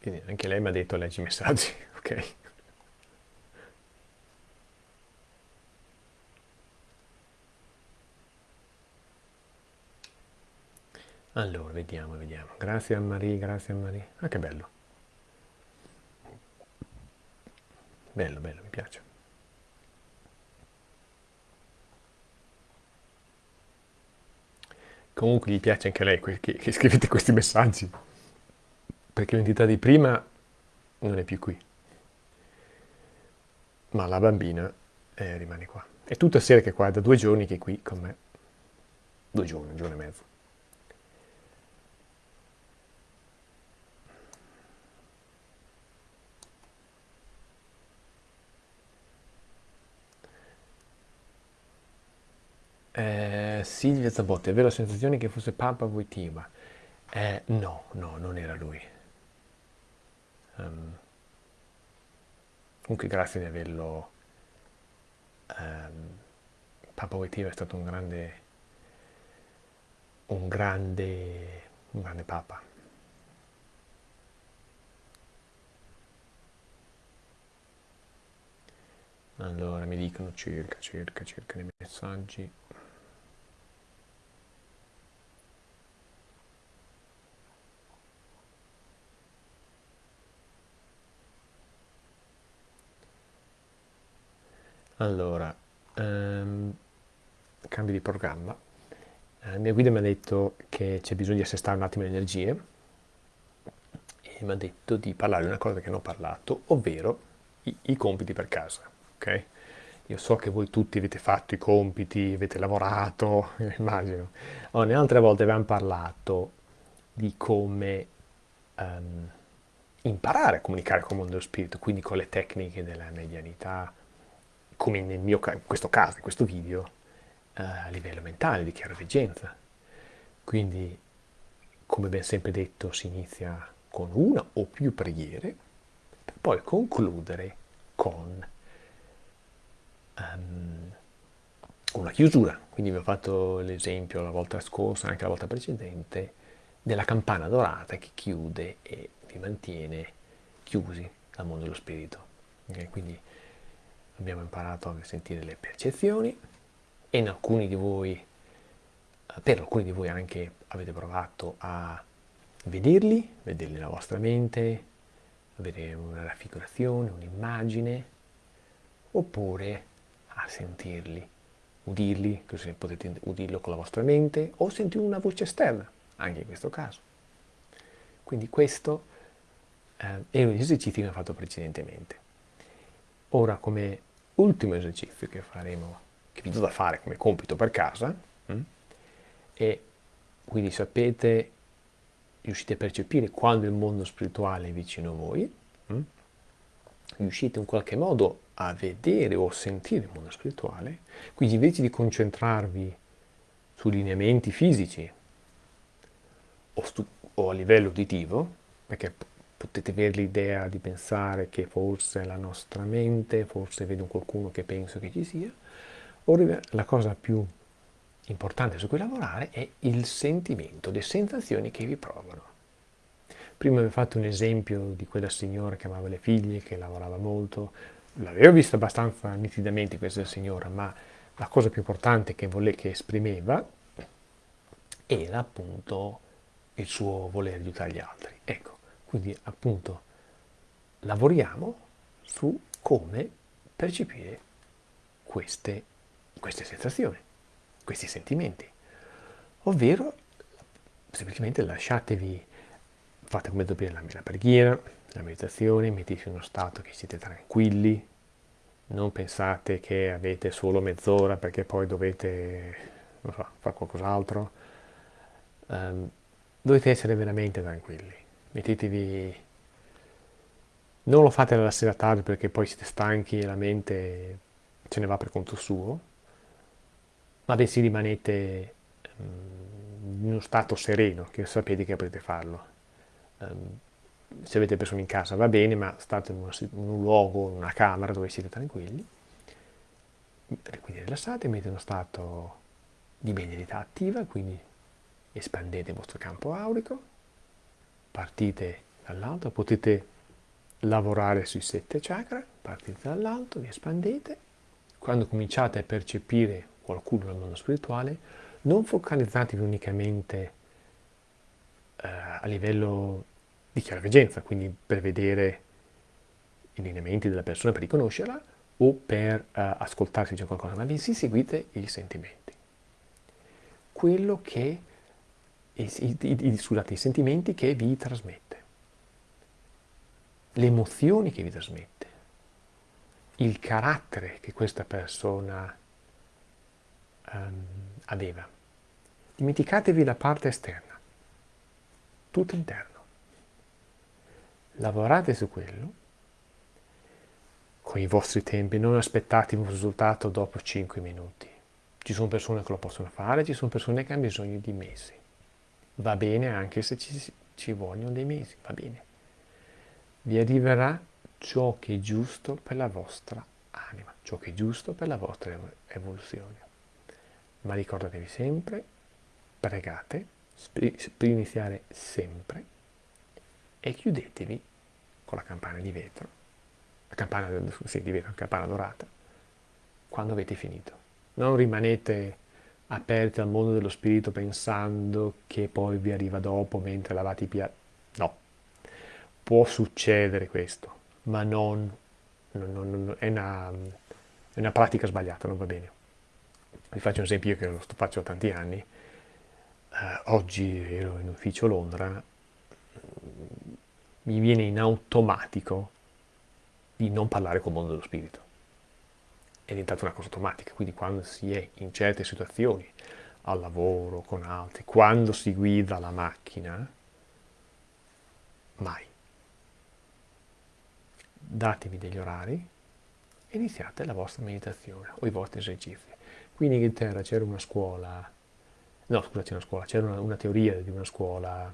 Quindi anche lei mi ha detto leggi i messaggi, ok? Allora, vediamo, vediamo. Grazie a Marie, grazie a Marie. Ah, che bello. Bello, bello, mi piace. Comunque gli piace anche a lei che, che scrivete questi messaggi perché l'entità di prima non è più qui, ma la bambina eh, rimane qua. È tutta sera che qua, da due giorni che è qui con me, due giorni, un giorno e mezzo. Eh, Silvia Zabotti, aveva la sensazione che fosse Papa Voitiva. Eh, no, no, non era lui. Um, comunque grazie di averlo. Um, Papa Wojtyła è stato un grande, un grande, un grande Papa. Allora mi dicono circa, circa, circa nei messaggi. Allora, ehm, cambio di programma. Eh, la mia guida mi ha detto che c'è bisogno di assestare un attimo le energie e mi ha detto di parlare di una cosa che non ho parlato, ovvero i, i compiti per casa. Ok? Io so che voi tutti avete fatto i compiti, avete lavorato, immagino. Ne altre volte abbiamo parlato di come um, imparare a comunicare con il mondo dello spirito, quindi con le tecniche della medianità, come nel mio, in questo caso, in questo video, eh, a livello mentale, di chiaroveggenza. Quindi, come ben sempre detto, si inizia con una o più preghiere, per poi concludere con um, una chiusura. Quindi vi ho fatto l'esempio la volta scorsa, anche la volta precedente, della campana dorata che chiude e vi mantiene chiusi dal mondo dello spirito. Okay? Quindi abbiamo imparato a sentire le percezioni e in alcuni di voi, per alcuni di voi anche avete provato a vederli, vederli nella vostra mente, avere una raffigurazione, un'immagine, oppure a sentirli, udirli, così potete udirlo con la vostra mente, o sentire una voce esterna, anche in questo caso. Quindi questo eh, è un esercizio che ho fatto precedentemente. Ora, come ultimo esercizio che faremo, che vi do da fare come compito per casa? Mm, e quindi sapete, riuscite a percepire quando il mondo spirituale è vicino a voi? Mm, riuscite in qualche modo a vedere o sentire il mondo spirituale, quindi invece di concentrarvi sui lineamenti fisici o, o a livello uditivo, perché potete avere l'idea di pensare che forse è la nostra mente, forse vedo qualcuno che penso che ci sia, ora la cosa più importante su cui lavorare è il sentimento, le sensazioni che vi provano. Prima vi ho fatto un esempio di quella signora che amava le figlie, che lavorava molto, l'avevo vista abbastanza nitidamente questa signora, ma la cosa più importante che, vole, che esprimeva era appunto il suo voler aiutare gli altri. Ecco, quindi appunto lavoriamo su come percepire queste, queste sensazioni, questi sentimenti, ovvero semplicemente lasciatevi, fate come dobbiamo la, la preghiera, la meditazione, mettete in uno stato che siete tranquilli, non pensate che avete solo mezz'ora perché poi dovete so, fare qualcos'altro. Um, dovete essere veramente tranquilli. Mettetevi... Non lo fate alla sera tardi perché poi siete stanchi e la mente ce ne va per conto suo, ma bensì rimanete um, in uno stato sereno, che sapete che potete farlo. Um, se avete persone in casa va bene, ma state in, una, in un luogo, in una camera dove siete tranquilli, quindi rilassate, mettete uno stato di medialità attiva, quindi espandete il vostro campo aurico, partite dall'alto, potete lavorare sui sette chakra, partite dall'alto, vi espandete, quando cominciate a percepire qualcuno nel mondo spirituale, non focalizzatevi unicamente eh, a livello di chiaroveggenza, quindi per vedere i lineamenti della persona, per riconoscerla, o per ascoltare se c'è qualcosa, ma bensì seguite i sentimenti. Quello che, i, i, scusate, i sentimenti che vi trasmette, le emozioni che vi trasmette, il carattere che questa persona um, aveva. Dimenticatevi la parte esterna, tutto interno lavorate su quello con i vostri tempi, non aspettate un risultato dopo 5 minuti. Ci sono persone che lo possono fare, ci sono persone che hanno bisogno di mesi. Va bene anche se ci, ci vogliono dei mesi, va bene. Vi arriverà ciò che è giusto per la vostra anima, ciò che è giusto per la vostra evoluzione. Ma ricordatevi sempre, pregate, per iniziare sempre e chiudetevi con la campana di vetro, la campana, sì, di vetro, la campana dorata, quando avete finito. Non rimanete aperti al mondo dello spirito pensando che poi vi arriva dopo mentre lavate i piatti. No, può succedere questo, ma non, non, non è, una, è, una, pratica sbagliata, non va bene. Vi faccio un esempio, io che lo faccio da tanti anni. Eh, oggi ero in ufficio a Londra, mi viene in automatico di non parlare col mondo dello spirito. È diventata una cosa automatica, quindi quando si è in certe situazioni, al lavoro, con altri, quando si guida la macchina, mai. Datevi degli orari e iniziate la vostra meditazione o i vostri esercizi. Qui in Inghilterra c'era una scuola, no scusa c'era una scuola, c'era una, una teoria di una scuola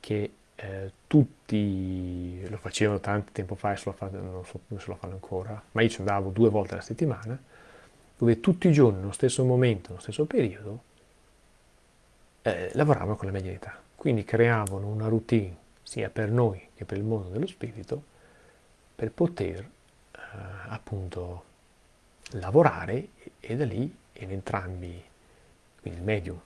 che eh, tutti lo facevano tanto tempo fa e se lo fanno, non so come se lo fanno ancora, ma io ci andavo due volte alla settimana, dove tutti i giorni, nello stesso momento, nello stesso periodo, eh, lavoravano con la medialità. Quindi creavano una routine sia per noi che per il mondo dello spirito per poter eh, appunto lavorare e, e, da lì in entrambi, quindi il medium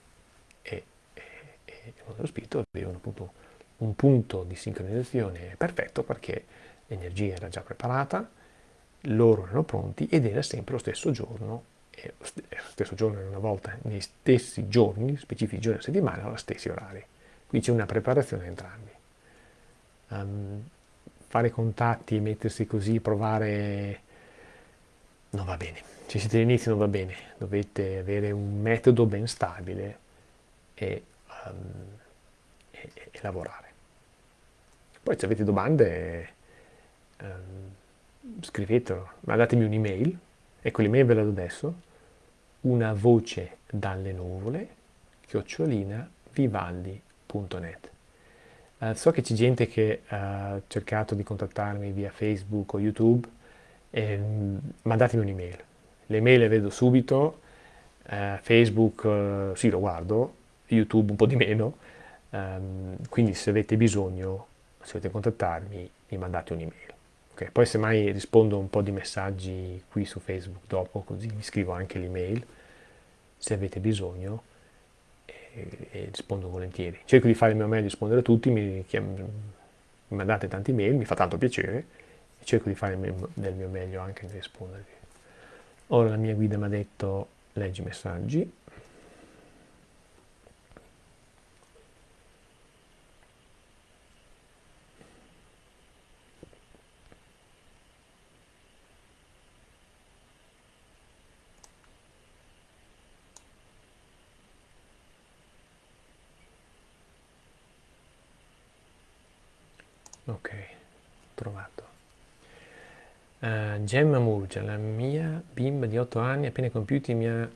e, e, e il mondo dello spirito, avevano appunto un punto di sincronizzazione perfetto perché l'energia era già preparata, loro erano pronti ed era sempre lo stesso giorno, e lo stesso giorno una volta, nei stessi giorni, specifici giorni della settimana, agli stessi orari. Qui c'è una preparazione entrambi. Um, fare contatti, mettersi così, provare, non va bene. Se siete all'inizio non va bene, dovete avere un metodo ben stabile e, um, e, e lavorare. Poi se avete domande ehm, scrivetelo, mandatemi un'email, ecco l'email ve la do adesso, una voce dalle nuvole, chiocciolina vivaldi.net. Uh, so che c'è gente che ha cercato di contattarmi via Facebook o YouTube, eh, mandatemi un'email. Le mail le vedo subito, uh, Facebook uh, sì lo guardo, YouTube un po' di meno, um, quindi se avete bisogno, se volete contattarmi, mi mandate un'email. Okay, poi semmai rispondo un po' di messaggi qui su Facebook dopo, così vi scrivo anche l'email se avete bisogno e, e, rispondo volentieri. Cerco di fare il mio meglio, rispondere a tutti, mi, mi mandate tanti mail, mi fa tanto piacere e cerco di fare del mio meglio anche nel rispondervi. Ora la mia guida mi ha detto leggi i messaggi, Ok, trovato. Uh, Gemma Murgia, la mia bimba di 8 anni appena compiuti mi ha,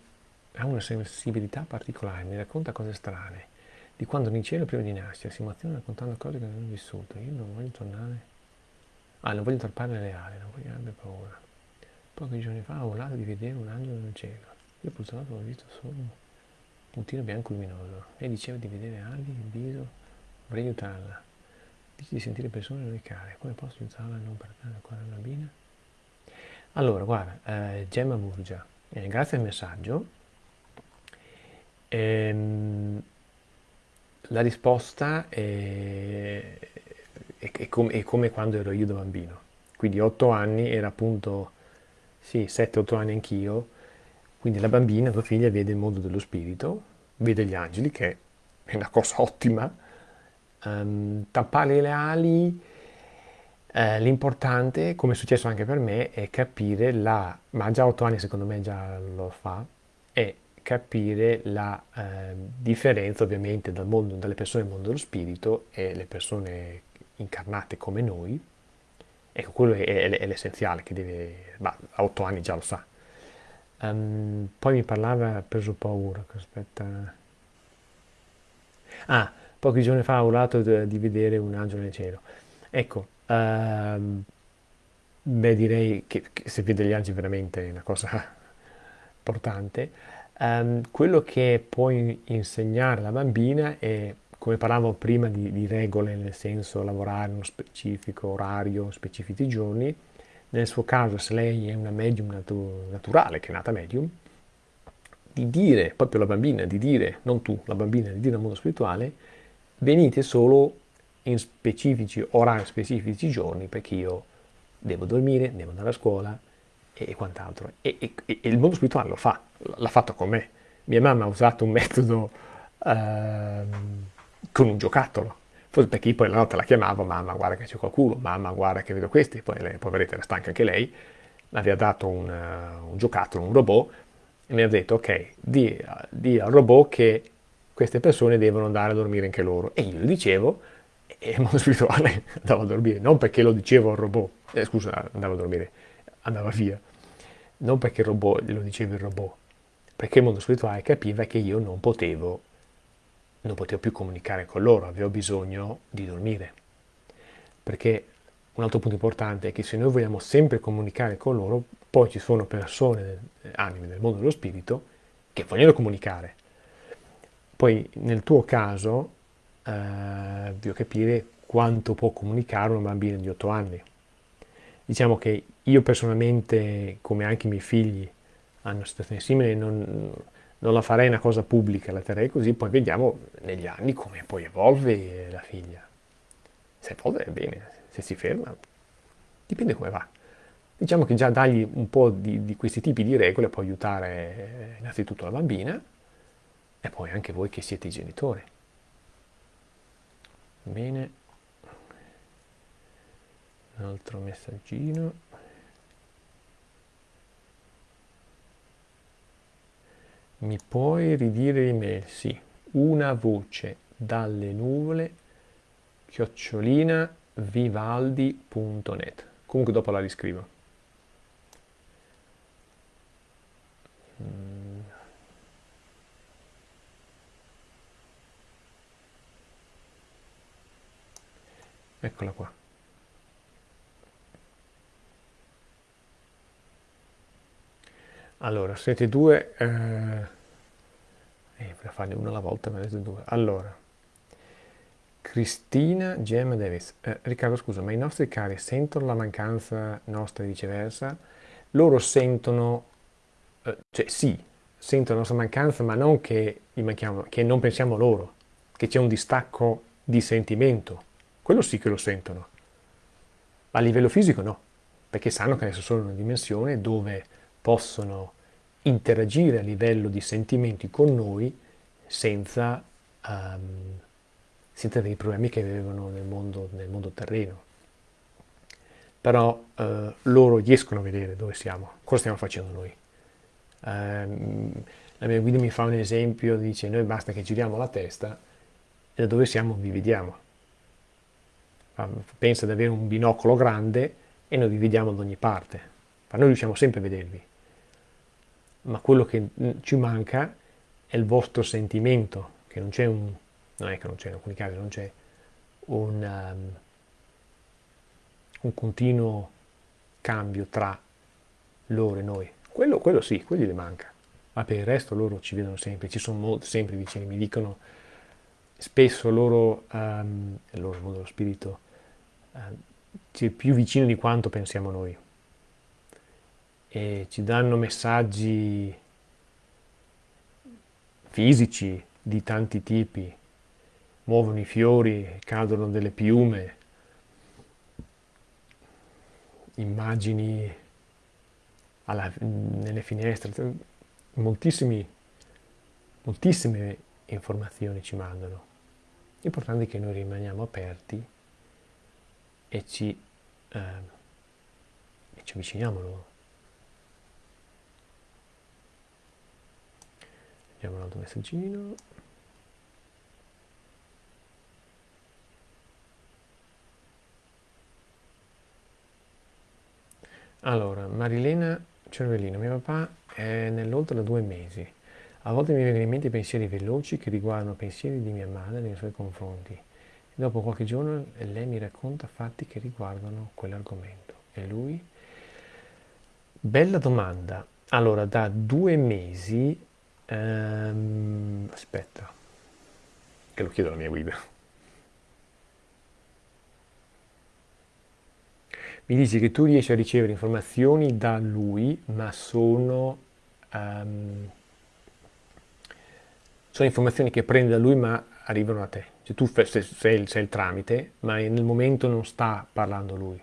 ha una sensibilità particolare, mi racconta cose strane. Di quando in cielo prima di nascere, si emoziona raccontando cose che non ho vissuto. Io non voglio tornare... Ah, non voglio tornare reale, non voglio avere paura. Pochi giorni fa ho volato di vedere un angelo nel cielo. Io purtroppo ho visto solo un puntino bianco luminoso. E diceva di vedere ali, il viso, vorrei aiutarla. Dici di sentire persone non come posso aiutarla a non perdere ancora la bambina? Allora, guarda, eh, Gemma Murgia, eh, grazie al messaggio. Ehm, la risposta è, è, è, com è, come quando ero io da bambino. Quindi 8 anni era appunto, sì, 7-8 anni anch'io. Quindi la bambina, tua figlia, vede il mondo dello spirito, vede gli angeli, che è una cosa ottima, um, tappare le ali, eh, l'importante, come è successo anche per me, è capire la, ma già otto anni secondo me già lo fa, è capire la eh, differenza ovviamente dal mondo, dalle persone del mondo dello spirito e le persone incarnate come noi. Ecco, quello è, è, è l'essenziale che deve, ma a otto anni già lo sa. Um, poi mi parlava, ha preso paura, aspetta. Ah, pochi giorni fa ho urlato di vedere un angelo nel cielo. Ecco, ehm, beh direi che, che, se vede gli angeli veramente è una cosa importante. Um, quello che puoi insegnare alla bambina è, come parlavamo prima di, di regole, nel senso lavorare in uno specifico orario, specifici giorni, nel suo caso se lei è una medium natu naturale, che è nata medium, di dire, proprio la bambina, di dire, non tu, la bambina, di dire al mondo spirituale, venite solo in specifici orari, specifici giorni, perché io devo dormire, devo andare a scuola e, quant'altro. E, e, e, il mondo spirituale lo fa, l'ha fatto con me. Mia mamma ha usato un metodo eh, con un giocattolo, forse perché poi la notte la chiamavo, mamma guarda che c'è qualcuno, mamma guarda che vedo questi, poi lei, poveretta era stanca anche lei, mi aveva dato un, un giocattolo, un robot, e mi ha detto ok, di, di al robot che queste persone devono andare a dormire anche loro. E io lo dicevo, e il mondo spirituale andava a dormire, non perché lo dicevo al robot, eh, scusa, andava a dormire, andava via, non perché robot, lo diceva il robot, perché il mondo spirituale capiva che io non potevo, non potevo più comunicare con loro, avevo bisogno di dormire. Perché un altro punto importante è che se noi vogliamo sempre comunicare con loro, poi ci sono persone, anime del mondo dello spirito, che vogliono comunicare, poi nel tuo caso eh, devo capire quanto può comunicare una bambina di 8 anni. Diciamo che io personalmente, come anche i miei figli, hanno una situazione simile, non, non la farei una cosa pubblica, la terrei così, poi vediamo negli anni come poi evolve la figlia. Se evolve bene, se si ferma, dipende come va. Diciamo che già dargli un po' di, di questi tipi di regole può aiutare innanzitutto la bambina, e poi anche voi che siete i genitori. Bene, un altro messaggino. Mi puoi ridire l'email? Sì, una voce dalle nuvole chiocciolina vivaldi.net. Comunque dopo la riscrivo. Mm. Eccola qua. Allora, siete due, eh, eh, per farne una alla volta, ma siete due. Allora, Cristina Gemma Davis. Eh, Riccardo, scusa, ma i nostri cari sentono la mancanza nostra e viceversa? Loro sentono, eh, cioè sì, sentono la nostra mancanza, ma non che, che non pensiamo loro, che c'è un distacco di sentimento. Quello sì che lo sentono. Ma a livello fisico no, perché sanno che adesso sono in una dimensione dove possono interagire a livello di sentimenti con noi senza, um, senza dei problemi che avevano nel mondo, nel mondo terreno. Però uh, loro riescono a vedere dove siamo, cosa stiamo facendo noi. Um, la mia guida mi fa un esempio, dice noi basta che giriamo la testa e da dove siamo vi vediamo. Pensa ad avere un binocolo grande e noi vi vediamo da ogni parte, ma noi riusciamo sempre a vedervi. Ma quello che ci manca è il vostro sentimento, che non c'è un, non è che non c'è in alcuni casi, non c'è un, um, un continuo cambio tra loro e noi. Quello, quello sì, quelli le manca, ma per il resto loro ci vedono sempre, ci sono sempre vicini, mi dicono spesso loro, um, loro dello spirito, è più vicino di quanto pensiamo noi. E ci danno messaggi fisici di tanti tipi, muovono i fiori, cadono delle piume, immagini alla, nelle finestre, moltissime informazioni ci mandano. L'importante è che noi rimaniamo aperti e ci, eh, e ci avviciniamo a loro. Vediamo un altro messaggino. Allora, Marilena Cervellino, mio papà è nell'oltre da due mesi. A volte mi vengono in mente pensieri veloci che riguardano pensieri di mia madre nei suoi confronti. Dopo qualche giorno lei mi racconta fatti che riguardano quell'argomento. E lui? Bella domanda. Allora, da due mesi Ehm, aspetta, che lo chiedo alla mia guida. Mi dici che tu riesci a ricevere informazioni da lui, ma sono, um, sono informazioni che prendi da lui ma arrivano a te. Cioè tu sei, sei, sei il tramite, ma nel momento non sta parlando lui.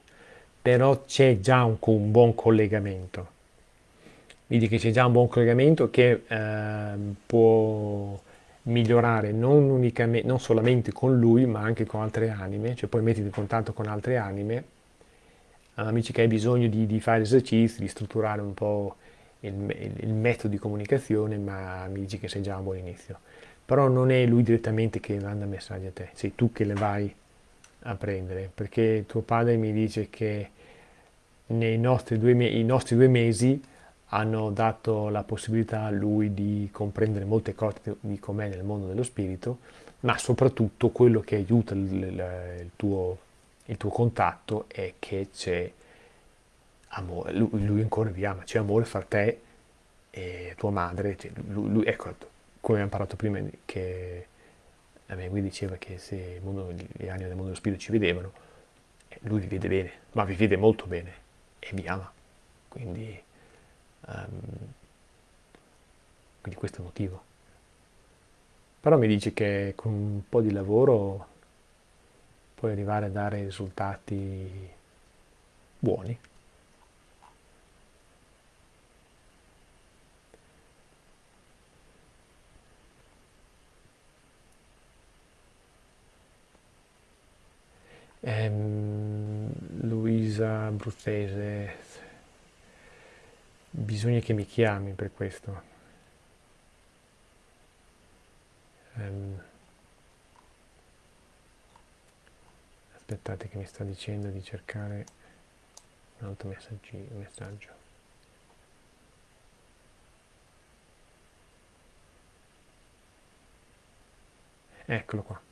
Però c'è già un, un buon collegamento vedi che c'è già un buon collegamento che eh, può migliorare non, unicamente, non solamente con lui ma anche con altre anime, cioè poi mettiti in contatto con altre anime, amici che hai bisogno di, di, fare esercizi, di strutturare un po' il, il, il, metodo di comunicazione, ma mi dici che sei già a un buon inizio. Però non è lui direttamente che manda messaggi a te, sei tu che le vai a prendere, perché tuo padre mi dice che nei nostri due, i nostri due mesi hanno dato la possibilità a lui di comprendere molte cose di com'è nel mondo dello spirito, ma soprattutto quello che aiuta il, il, tuo, il tuo, contatto è che c'è amore, lui, lui, ancora vi ama, c'è amore fra te e tua madre, cioè lui, lui, ecco, come abbiamo parlato prima, che a me lui diceva che se mondo, gli anni del mondo dello spirito ci vedevano, lui vi vede bene, ma vi vede molto bene e vi ama, quindi Um, quindi questo è il motivo. Però mi dice che con un po' di lavoro puoi arrivare a dare risultati buoni. Ehm, Luisa Bruzzese bisogna che mi chiami per questo. Um, aspettate che mi sta dicendo di cercare un altro messaggio. Eccolo qua.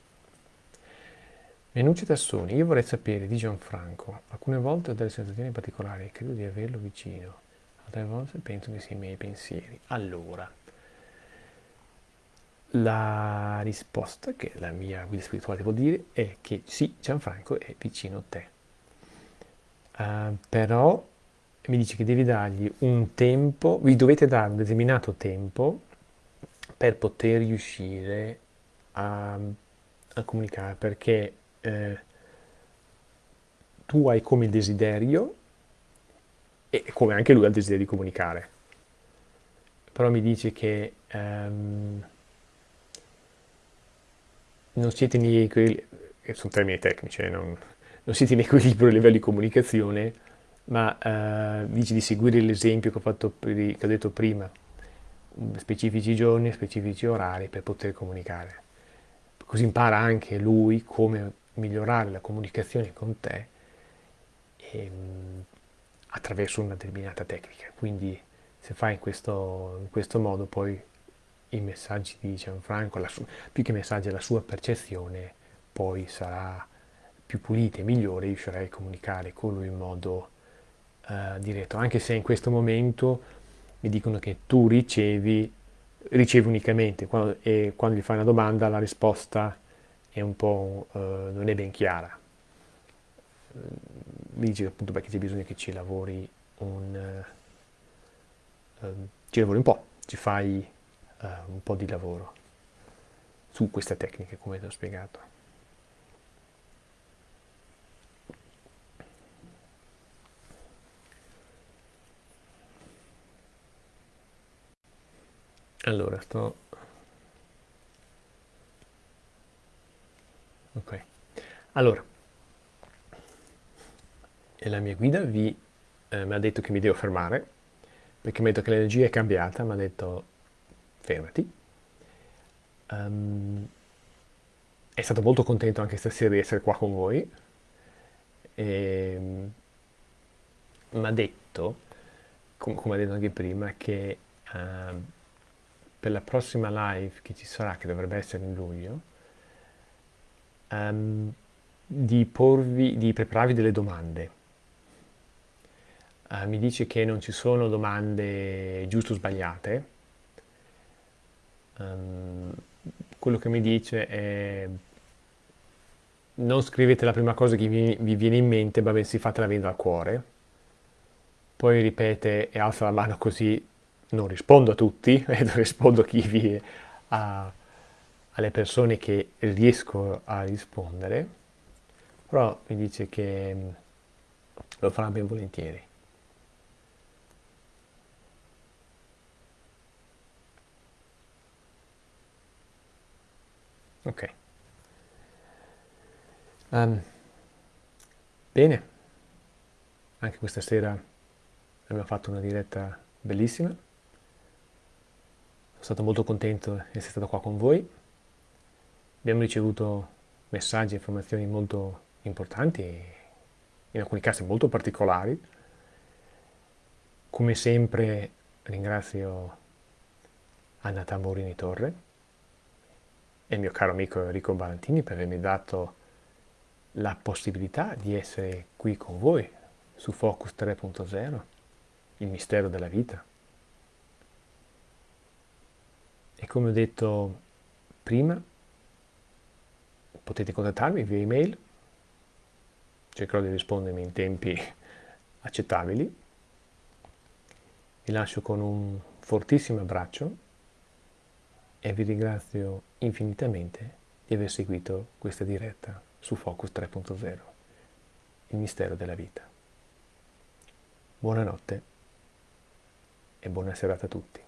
Menucci Tassoni, io vorrei sapere di Gianfranco, alcune volte ho delle sensazioni particolari e credo di averlo vicino, altre volte penso che sia i miei pensieri. Allora, la risposta che la mia guida spirituale vuol dire è che sì, Gianfranco è vicino a te. Uh, però mi dice che devi dargli un tempo, vi dovete dare un determinato tempo per poter riuscire a, a comunicare, perché eh, tu hai come desiderio e come anche lui ha il desiderio di comunicare. Però mi dice che um, non siete in equilibrio, sono termini tecnici, eh, non, non, siete in equilibrio a livello di comunicazione, ma uh, dice di seguire l'esempio che che ho detto prima, specifici giorni, specifici orari per poter comunicare. Così impara anche lui come migliorare la comunicazione con te ehm, attraverso una determinata tecnica. Quindi se fai in questo, in questo modo poi i messaggi di Gianfranco, sua, più che messaggi la sua percezione, poi sarà più pulita e migliore, riuscirai a comunicare con lui in modo uh, diretto, anche se in questo momento mi dicono che tu ricevi, ricevi unicamente quando, e quando gli fai una domanda la risposta è un po', uh, non è ben chiara. Mi dice appunto perché c'è bisogno che ci lavori un, uh, ci lavori un po', ci fai uh, un po' di lavoro su queste tecniche come ti ho spiegato. Allora, sto Ok, allora, la mia guida vi, eh, mi ha detto che mi devo fermare, perché mi ha detto che l'energia è cambiata, mi ha detto fermati. Um, è stato molto contento anche stasera di essere qua con voi. E, mi ha detto, com come ha detto anche prima, che uh, per la prossima live che ci sarà, che dovrebbe essere in luglio, um, di, porvi, di prepararvi delle domande. Uh, mi dice che non ci sono domande giuste o sbagliate. Um, quello che mi dice è non scrivete la prima cosa che vi, vi viene in mente, ma bensì fatela venire dal cuore. Poi ripete e alza la mano così non rispondo a tutti, rispondo a chi vi ha alle persone che riesco a rispondere, però mi dice che mm, lo farà ben volentieri. Ok. Um, bene, anche questa sera abbiamo fatto una diretta bellissima. Sono stato molto contento di essere stato qua con voi. Abbiamo ricevuto messaggi e informazioni molto importanti, in alcuni casi molto particolari. Come sempre ringrazio Anna Tamborini Torre e il mio caro amico Enrico Valentini per avermi dato la possibilità di essere qui con voi su Focus 3.0, il mistero della vita. E come ho detto prima, potete contattarmi via email, cercherò di rispondermi in tempi accettabili. Vi lascio con un fortissimo abbraccio e vi ringrazio infinitamente di aver seguito questa diretta su Focus 3.0, il mistero della vita. Buonanotte e buona serata a tutti.